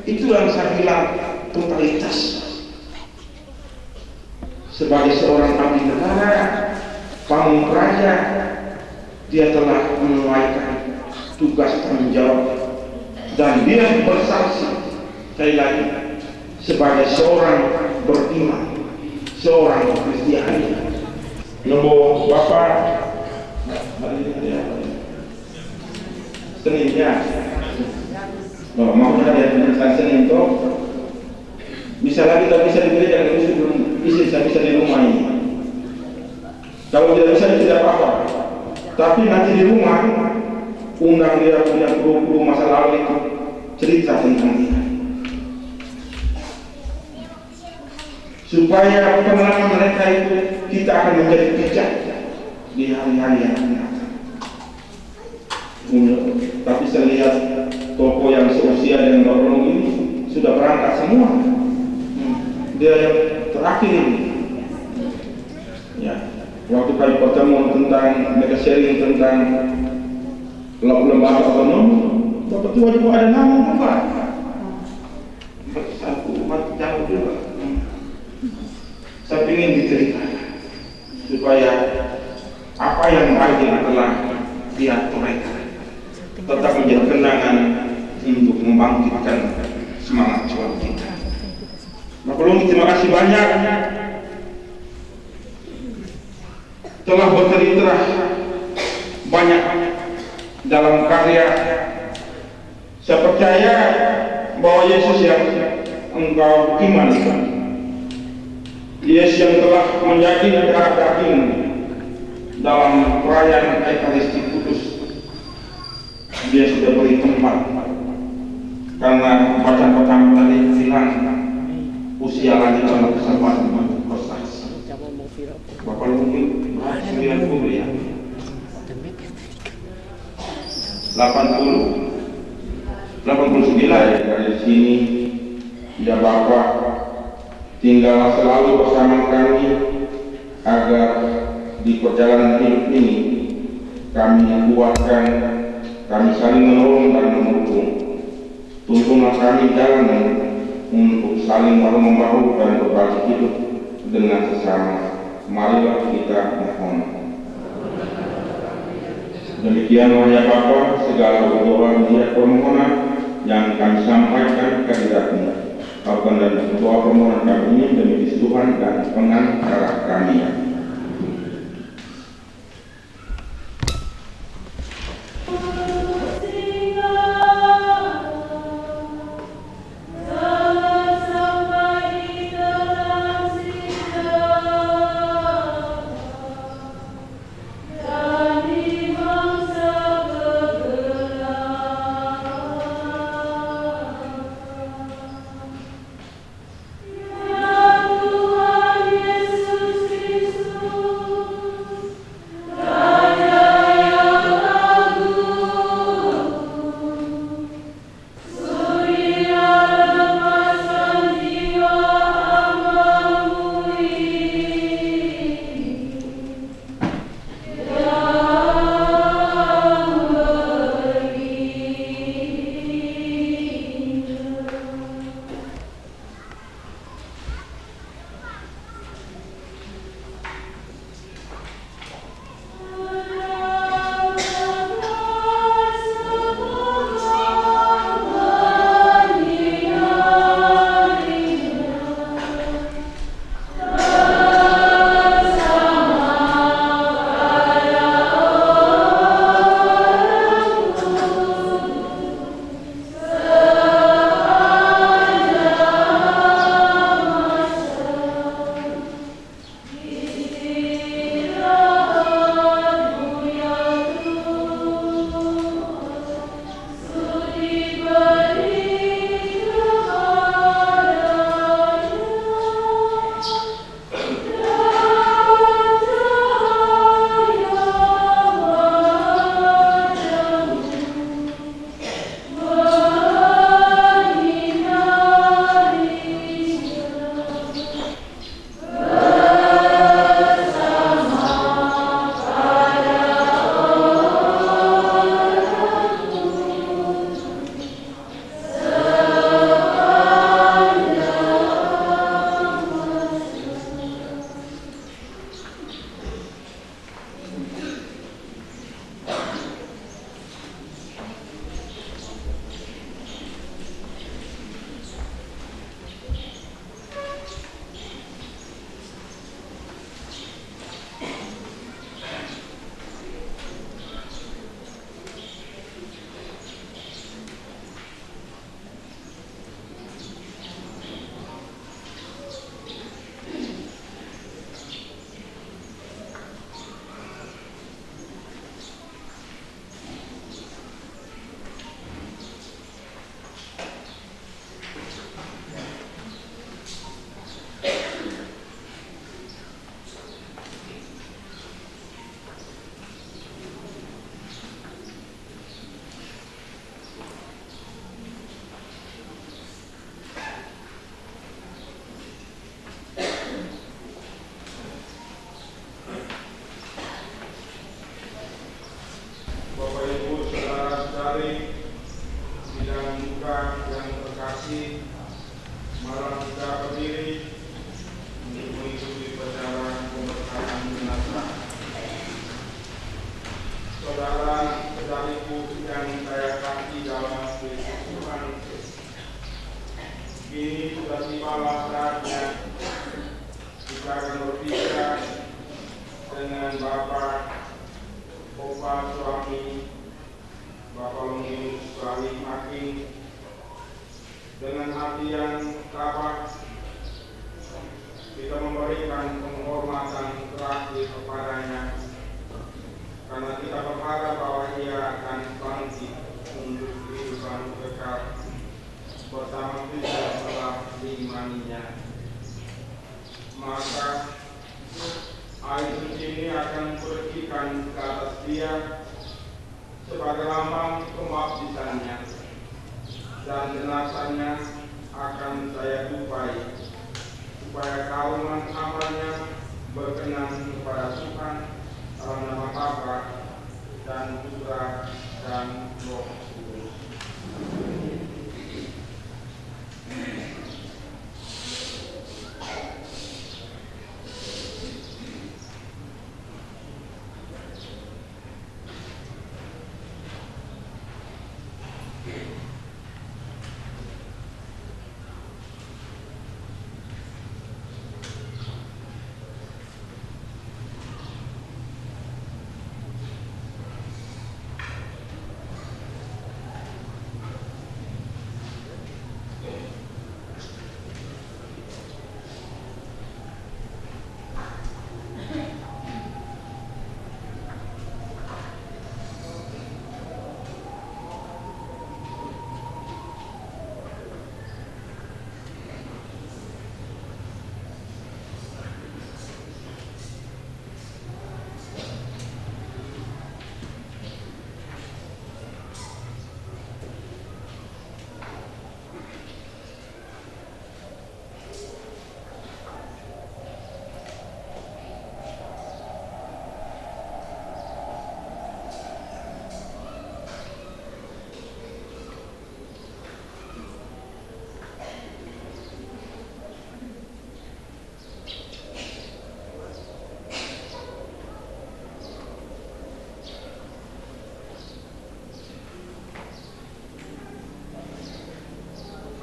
Itu yang saya bilang totalitas. Sebagai seorang abdi negara pamung raja dia telah menunaikan tugas tanggung jawab. Dan dia bersaksi sekali lagi sebagai seorang beriman seorang Kristiani nombor Bapak Senin ya no, mau dia tentang Senin itu bisa lagi tak bisa di gereja kalau bisa belum bisa bisa di rumah ini. Kalau tidak bisa tidak apa-apa. Tapi nanti di rumah undang dia punya guru-guru masa lalu itu cerita tentang dia supaya pengalaman mereka itu kita akan menjadi bijak di hari-hari yang akan datang. Tapi saya lihat toko yang seusia dengan Bapak ini sudah berangkat semua. Dia yang terakhir ini. Ya. Waktu kami pertemuan tentang mereka sharing tentang lembaga otonom Bapak tua juga ada nama juga satu umat jauh juga saya ingin diceritakan supaya apa yang yang telah diatur mereka tetap menjadi kenangan untuk membangkitkan semangat juang kita. Lung terima kasih banyak. Telah bercerita banyak dalam karya. Saya percaya bahwa Yesus yang engkau iman Yesus yang telah menjadi darah daging dalam perayaan Ekaristi Kudus. Dia sudah beri tempat karena bacaan pertama tadi bilang usia lanjut dalam kesempatan bersaksi Bapak mungkin 90 ya. 80 89 ya dari sini. Ya Bapak tinggal selalu bersama kami agar di perjalanan hidup ini kami kuatkan kami saling menolong dan mendukung. Tuntunan kami jalan untuk saling bahu membahu dan berbagi hidup dengan sesama. Marilah kita mohon. Demikian ya Bapa segala doa dia permohonan yang kami sampaikan ke Bapak dan doa permohonan kami ini demi Tuhan dan pengantara kami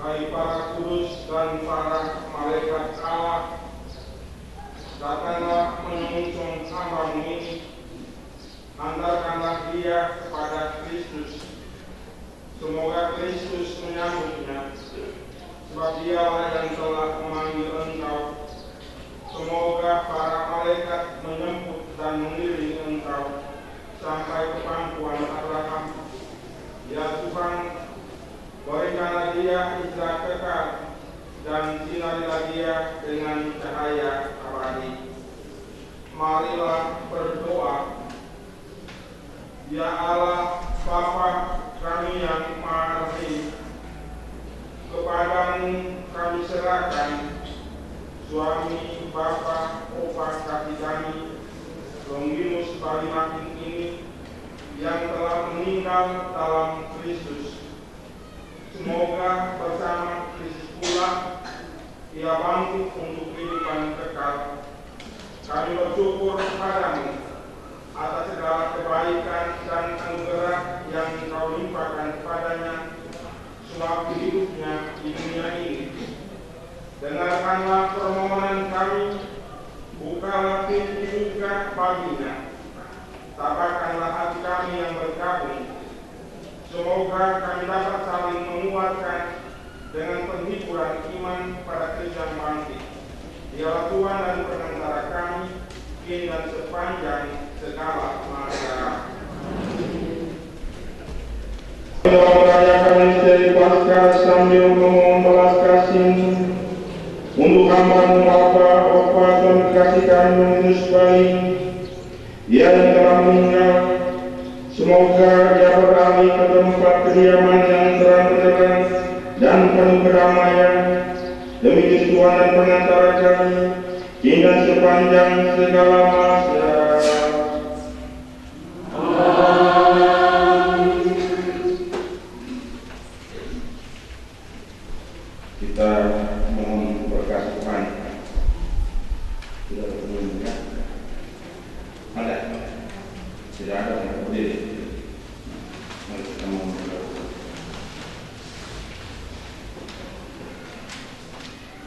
Hai para kudus dan para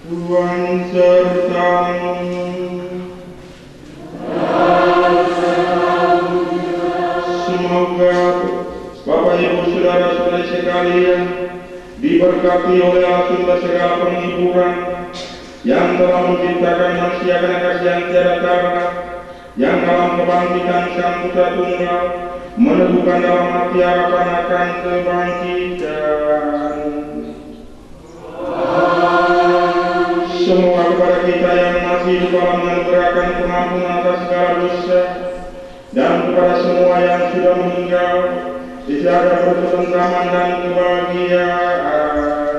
Tuhan sertamu. Semoga Bapak Ibu Saudara-saudari sekalian diberkati oleh Allah Sunda segala penghiburan yang telah menciptakan manusia karena kasih yang tiada yang dalam kebangkitan Sang Putra Tunggal meneguhkan dalam hati harapan akan kebangkitan. Semoga kepada kita yang masih dalam menegakkan pengampunan atas segala dosa dan kepada semua yang sudah meninggal dijaga berketentraman dan kebahagiaan.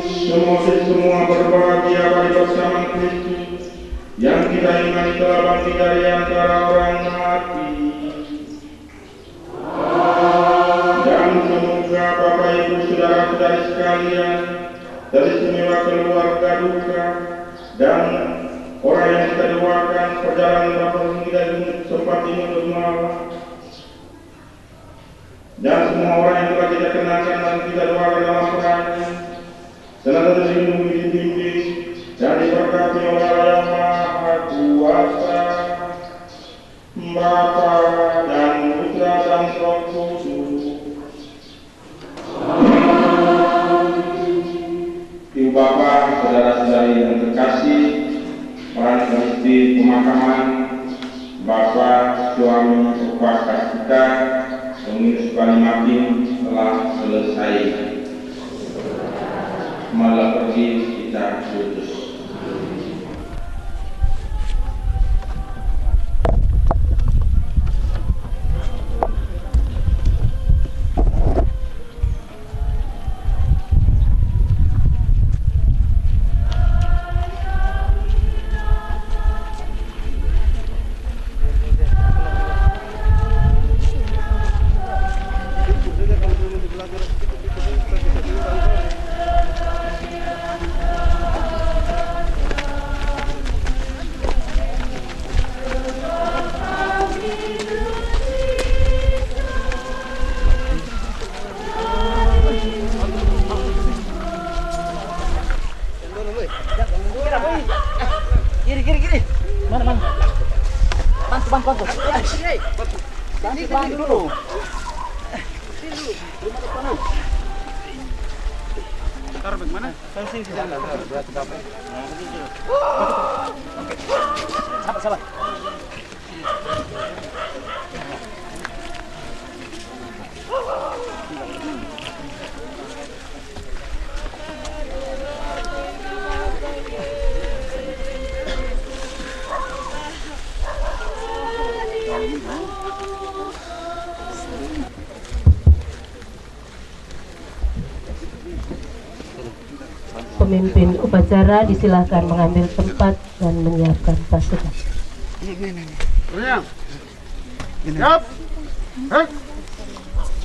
Semoga semua berbahagia pada bersama Kristus yang kita imani telah bangkit dari antara orang mati. Saudara-saudari sekalian teristimewa keluarga duka dan orang yang kita doakan perjalanan Bapak kita sempat ini untuk malam dan semua orang yang telah kita kenalkan dan kita doakan dalam perannya senantiasa dilindungi dibimbing dan diberkati oleh Allah yang Maha Kuasa Bapa dan Putra dan Roh Bapak, saudara-saudari yang terkasih, peran istri pemakaman Bapak suami upacara kita pengurus Balimakin telah selesai. Malah pergi kita putus Pemimpin upacara disilahkan mengambil tempat dan menyiapkan pasukan.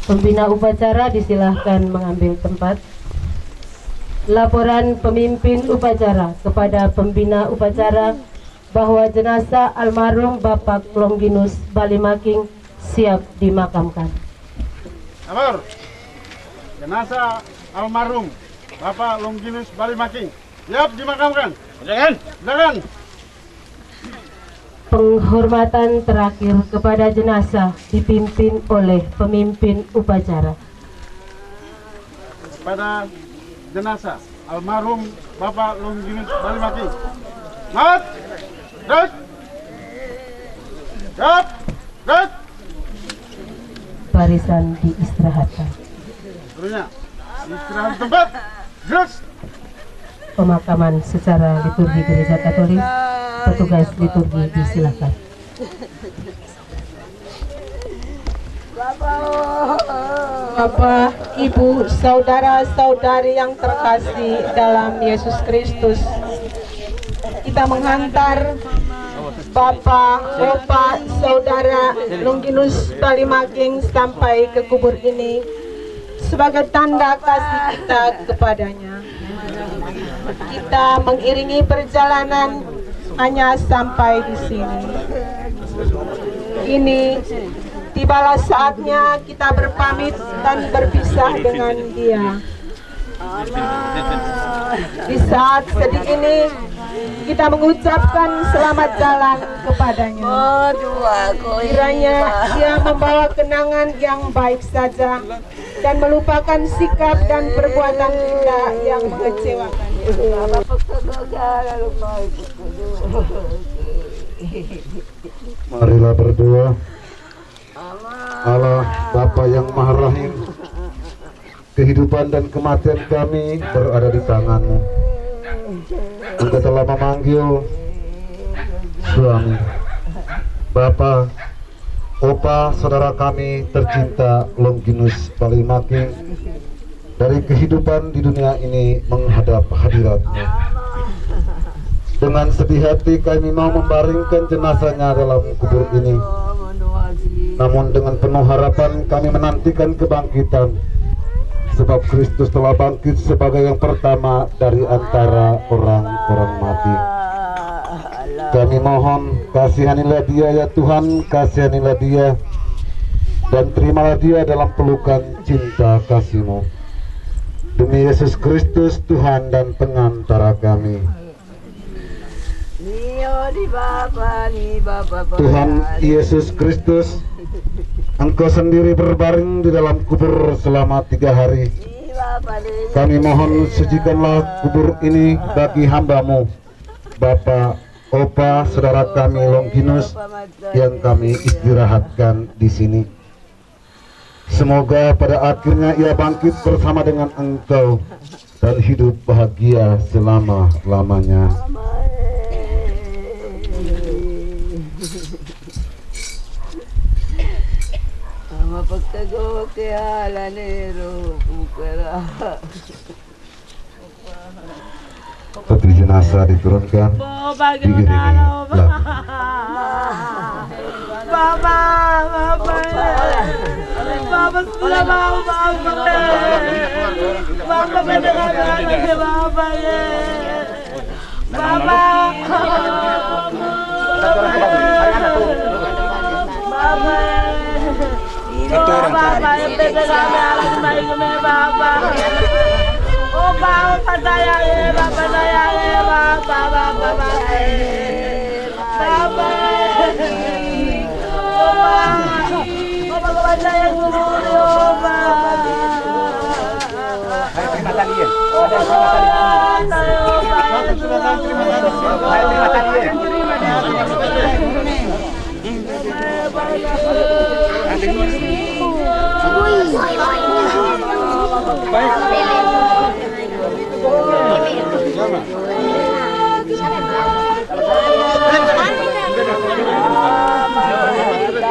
Pembina upacara disilahkan mengambil tempat. Laporan pemimpin upacara kepada pembina upacara bahwa jenazah almarhum Bapak Longginus Balimaking siap dimakamkan. Sabar. Jenazah almarhum Bapak Longginus Balimaking siap dimakamkan. Jangan. Jangan. Penghormatan terakhir kepada jenazah dipimpin oleh pemimpin upacara. Pada jenazah almarhum Bapak Longginus Balimaking. Mat. Barisan diistirahatkan. Seluruhnya istirahat di tempat. Terus. Pemakaman secara liturgi gereja Katolik, petugas liturgi disilakan. Bapak, Ibu, saudara-saudari yang terkasih dalam Yesus Kristus, kita menghantar Bapak, Bapak, Saudara Longginus Balimaking sampai ke kubur ini sebagai tanda kasih kita kepadanya. Kita mengiringi perjalanan hanya sampai di sini. Ini tibalah saatnya kita berpamit dan berpisah dengan dia. Di saat sedih ini kita mengucapkan selamat jalan kepadanya. Kiranya ia membawa kenangan yang baik saja dan melupakan sikap dan perbuatan kita yang mengecewakan. Marilah berdoa. Allah Bapa yang Maha Rahim, kehidupan dan kematian kami berada di tanganmu. Engkau telah memanggil suami, Bapa, Opa, saudara kami tercinta Longinus Balimaking dari kehidupan di dunia ini menghadap hadiratmu. Dengan sedih hati kami mau membaringkan jenazahnya dalam kubur ini. Namun dengan penuh harapan kami menantikan kebangkitan sebab Kristus telah bangkit sebagai yang pertama dari antara orang-orang mati. Kami mohon kasihanilah dia ya Tuhan, kasihanilah dia dan terimalah dia dalam pelukan cinta kasih-Mu. Demi Yesus Kristus Tuhan dan pengantara kami. Tuhan Yesus Kristus Engkau sendiri berbaring di dalam kubur selama tiga hari. Kami mohon sucikanlah kubur ini bagi hambamu. Bapak, Opa, saudara kami Longinus yang kami istirahatkan di sini. Semoga pada akhirnya ia bangkit bersama dengan engkau dan hidup bahagia selama-lamanya. Mapagtago kaya alanero pukara. Peti jenazah diturunkan diiringi lagu. Baba, baba, baba sudah mau baba, baba mendengar anaknya baba ya, baba, baba, baba yang mendengar anaknya baba. Oh, baba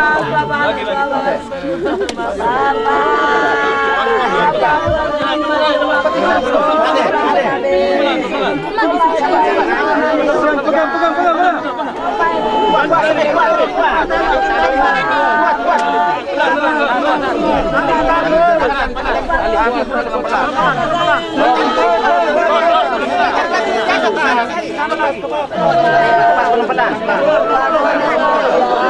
baba saya ya, baba,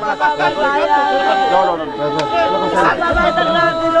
Opa, saya guru,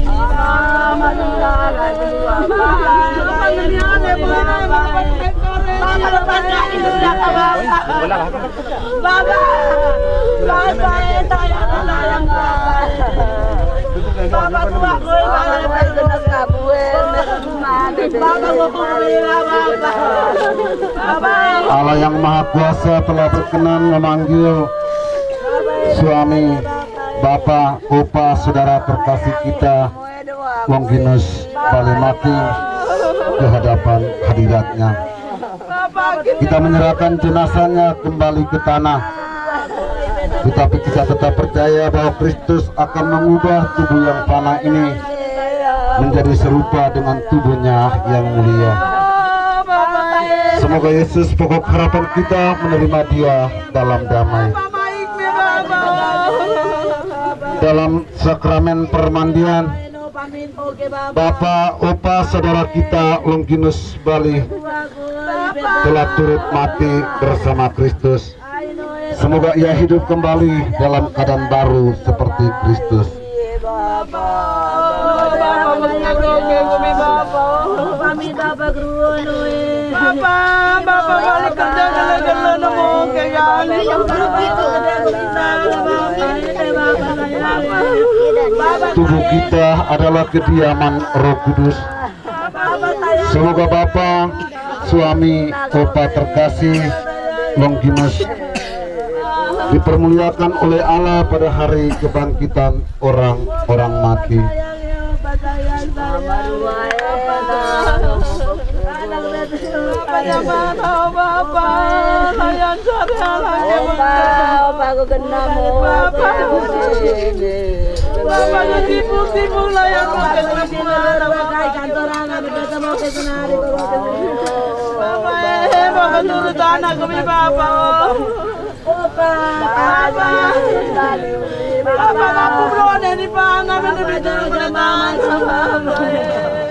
Allah yang Maha Kuasa telah berkenan memanggil suami, bapak, opa, saudara terkasih kita, Longinus Balimaki ke hadapan hadiratnya. Kita menyerahkan jenazahnya kembali ke tanah. Tetapi kita tetap percaya bahwa Kristus akan mengubah tubuh yang panah ini menjadi serupa dengan tubuhnya yang mulia. Semoga Yesus pokok harapan kita menerima dia dalam damai. Dalam sakramen permandian, Bapak, Opa, saudara kita Longinus Bali telah turut mati bersama Kristus. Semoga ia hidup kembali dalam keadaan baru seperti Kristus. Bapak, Bapak balik kerja gele-gele nemu kayali. Tubuh kita adalah kediaman Roh Kudus. Semoga Bapak, suami, Opa terkasih, Longinus dipermuliakan oleh Allah pada hari kebangkitan orang-orang mati. Aku mana, bener bener bener mama, Papa, jaga mama, jaga mama, kokoi mama, Papa kuat semua ini, Papa sayang, Papa, dalam saya kubur ini,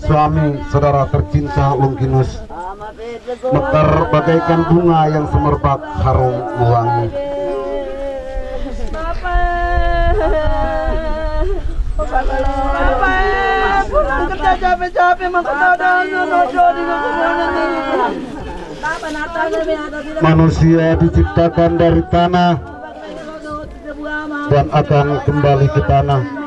suami, saudara tercinta Longinus Mekar bagaikan bunga yang semerbak harum mewangi pulang kerja capek-capek Manusia diciptakan dari tanah dan akan kembali ke tanah.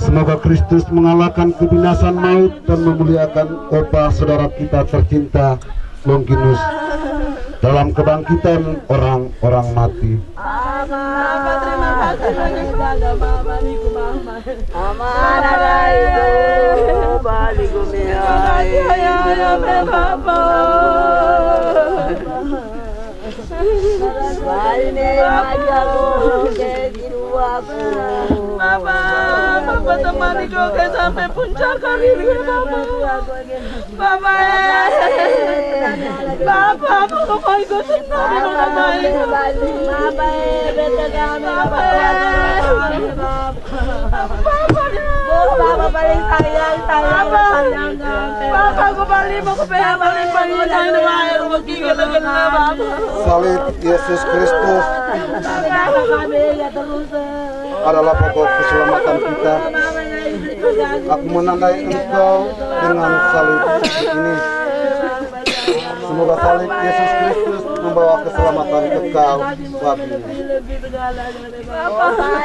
Semoga Kristus mengalahkan kebinasan maut dan memuliakan Opa saudara kita tercinta Longinus dalam kebangkitan orang-orang mati. Mama, Mama temani Goge sampai puncak karir Mama. Mama, Papa, aku mau ikut senang Mama baik. Mama, beta Mama. Papa paling sayang, sayang, sayang. Papa, aku ke PH balik balik sayang dengan air bagi gila-gila Papa. Salib Yesus Kristus adalah pokok keselamatan kita. Aku menandai engkau dengan salib ini. Semoga salib Yesus Kristus membawa keselamatan kekal bagimu. Bapak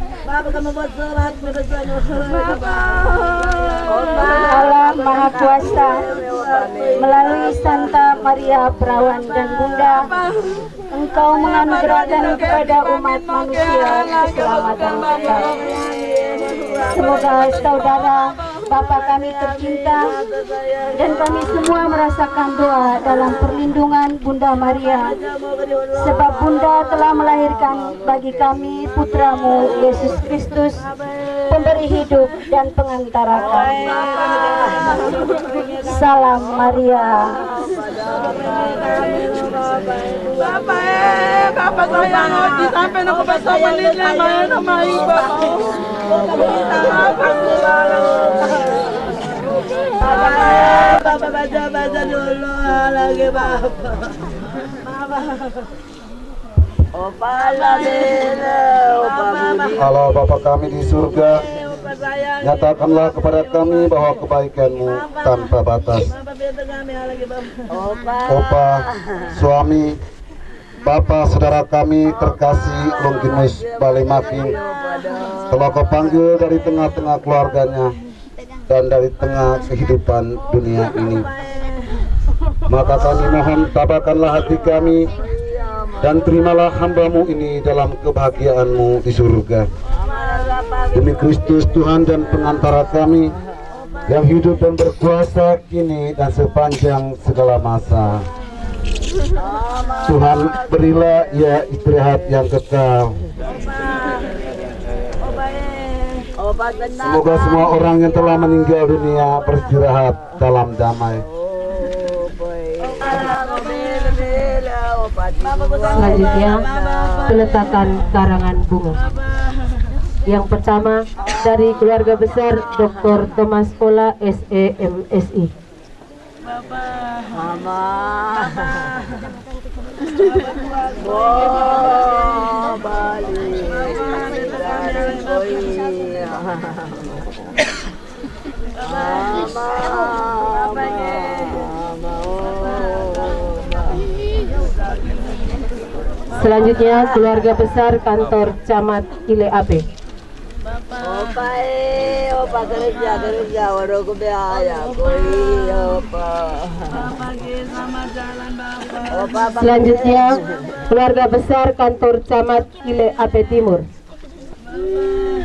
sholat Allah Maha Kuasa melalui Santa Maria Perawan dan Bunda Engkau menganugerahkan kepada umat manusia keselamatan kekal. Semoga saudara Bapak kami tercinta dan kami semua merasakan doa dalam perlindungan Bunda Maria. Sebab Bunda telah melahirkan bagi kami putramu Yesus Kristus pemberi hidup dan pengantara kami. Salam Maria. Bapak eh, Bapak sayang Oji sampai nak besar menit lama ya nama ibu. Bapak eh, Bapak baca baca dulu lagi Bapak. Bapak. Allah Bapa kami di surga, nyatakanlah kepada kami bahwa kebaikanmu tanpa batas. Opa, suami, Bapak saudara kami terkasih Longinus Balimaking telah kau panggil dari tengah-tengah keluarganya dan dari tengah kehidupan dunia ini. Maka kami mohon tabakanlah hati kami dan terimalah hambamu ini dalam kebahagiaanmu di surga. Demi Kristus Tuhan dan pengantara kami yang hidup dan berkuasa kini dan sepanjang segala masa. Tuhan berilah ia istirahat yang kekal. Semoga semua orang yang telah meninggal dunia beristirahat dalam damai. Selanjutnya, peletakan karangan bunga. Yang pertama dari keluarga besar Dr. Thomas Pola SEMSI. Mama. Oh, balik. Selanjutnya keluarga besar kantor Camat Ile Ape. Kerja kerja, waduh aku biaya, koi opa. Opa Selanjutnya keluarga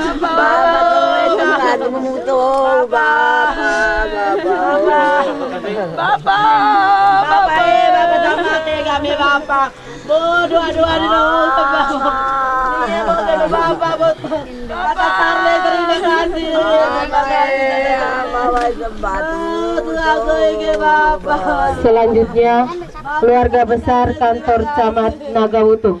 Bapak Bapak Bapak Bapak Bapak Bapak Bapak Bapak Bapak Bapak Bapak Bapak Bapak Selanjutnya keluarga besar kantor Camat Nagawutung.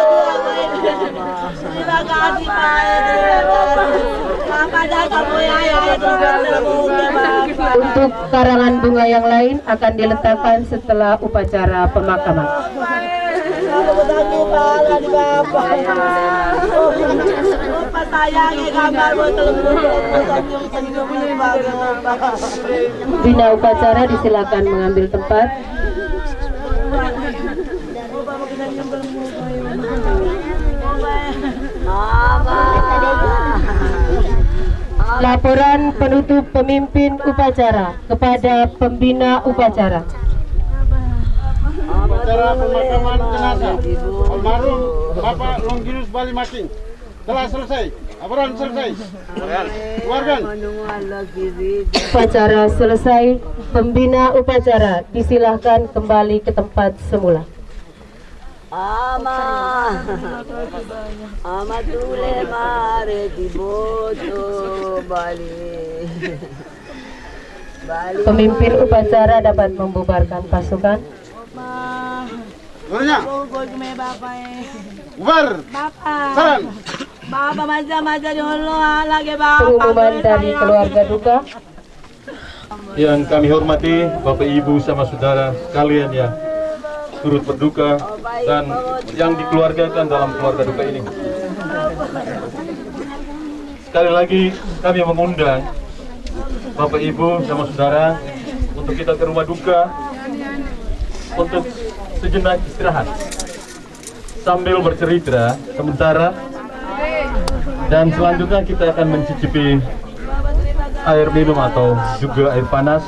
Terima kasih Pak. Untuk karangan bunga yang lain akan diletakkan setelah upacara pemakaman. Bina upacara disilakan mengambil tempat. Laporan penutup pemimpin upacara kepada pembina upacara. Acara pemakaman jenazah almarhum Bapak Longinus Bali Making telah selesai. Laporan selesai. Keluarga. Upacara selesai, pembina upacara disilahkan kembali ke tempat semula. Ama Ama tule mare di boto Bali Bali Pemimpin upacara dapat membubarkan pasukan. Bubar. Bapak. Salam. Bapak maja-maja dulu lagi bapak. Pengumuman dari keluarga duka. Yang kami hormati Bapak Ibu sama saudara sekalian yang turut berduka dan yang dikeluargakan dalam keluarga duka ini. Sekali lagi kami mengundang Bapak Ibu sama saudara untuk kita ke rumah duka untuk sejenak istirahat. Sambil bercerita sementara. Dan selanjutnya kita akan mencicipi air minum atau juga air panas.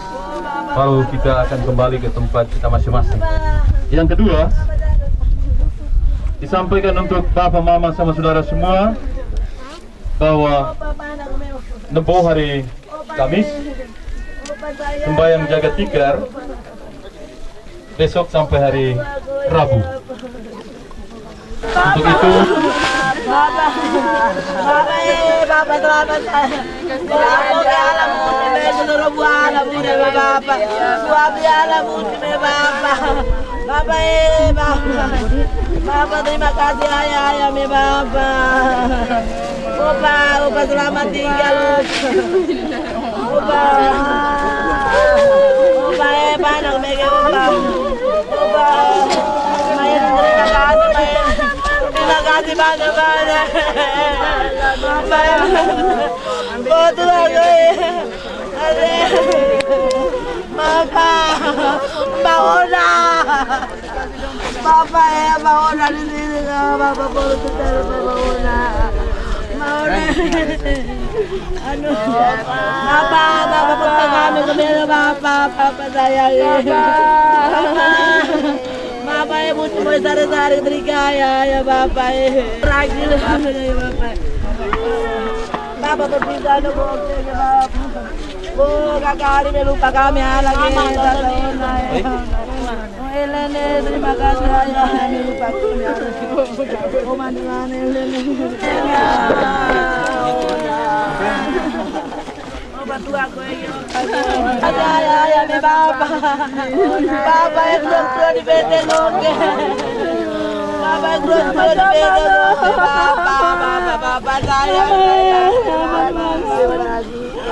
Lalu kita akan kembali ke tempat kita masing-masing yang kedua disampaikan untuk bapak mama sama saudara semua bahwa nebo hari Kamis sembahyang jaga tikar besok sampai hari Rabu untuk itu Bapak, Bapak, Bapak. Bapak Bapak. Bapak. Bapak, eh, Bapak. Bapak terima kasih ayah, ayah, me Bapak. Opa, opa selamat tinggal. Opa. Opa, eh, panak, me ke Opa. Opa. Main, terima kasih, main. Terima kasih banyak-banyak. Bapak ya. Betul aku. Bapak. Mbak Ona. Bapak ya, Mbak Ona di sini. Sama Mbak Ona. Mbak Ona. Anu. Bapak, Bapak pegang kami kembali Bapak. Bapak sayang. Bapak. Bapak ya butuh mulai sari-sari terikaya ya Bapak ya. Ragil ya Bapak. Bapak berpisah bokeh ya Bapak. Oh kakak hari lupa kami lagi Oh Elene terima kasih ya me lupa kami. Oh mandilan Elene. Oh bantu aku ya. Ada ya ya me Bapak. Bapak yang tua di PT Loke. Bapak yang tua di PT Loke. Bapak, Bapak, Bapak saya. Bapak kau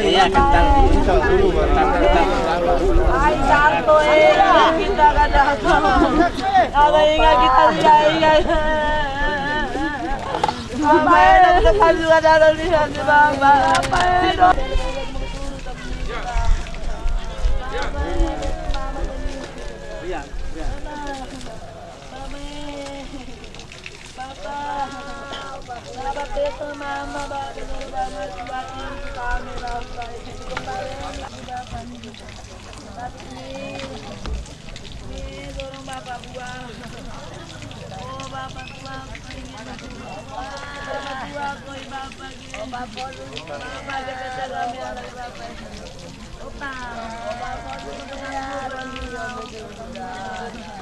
Iya, kental. Eh, kita kada Ada ingat kita ingat. Apa yang kita kasih ada di. Apa yang Bapak bapak bapak bapak bapak bapak bapak bapak tua, koi bapak ini. Oh bapak dulu, bapak kita jaga miara bapak. Opa, oh bapak dulu dengan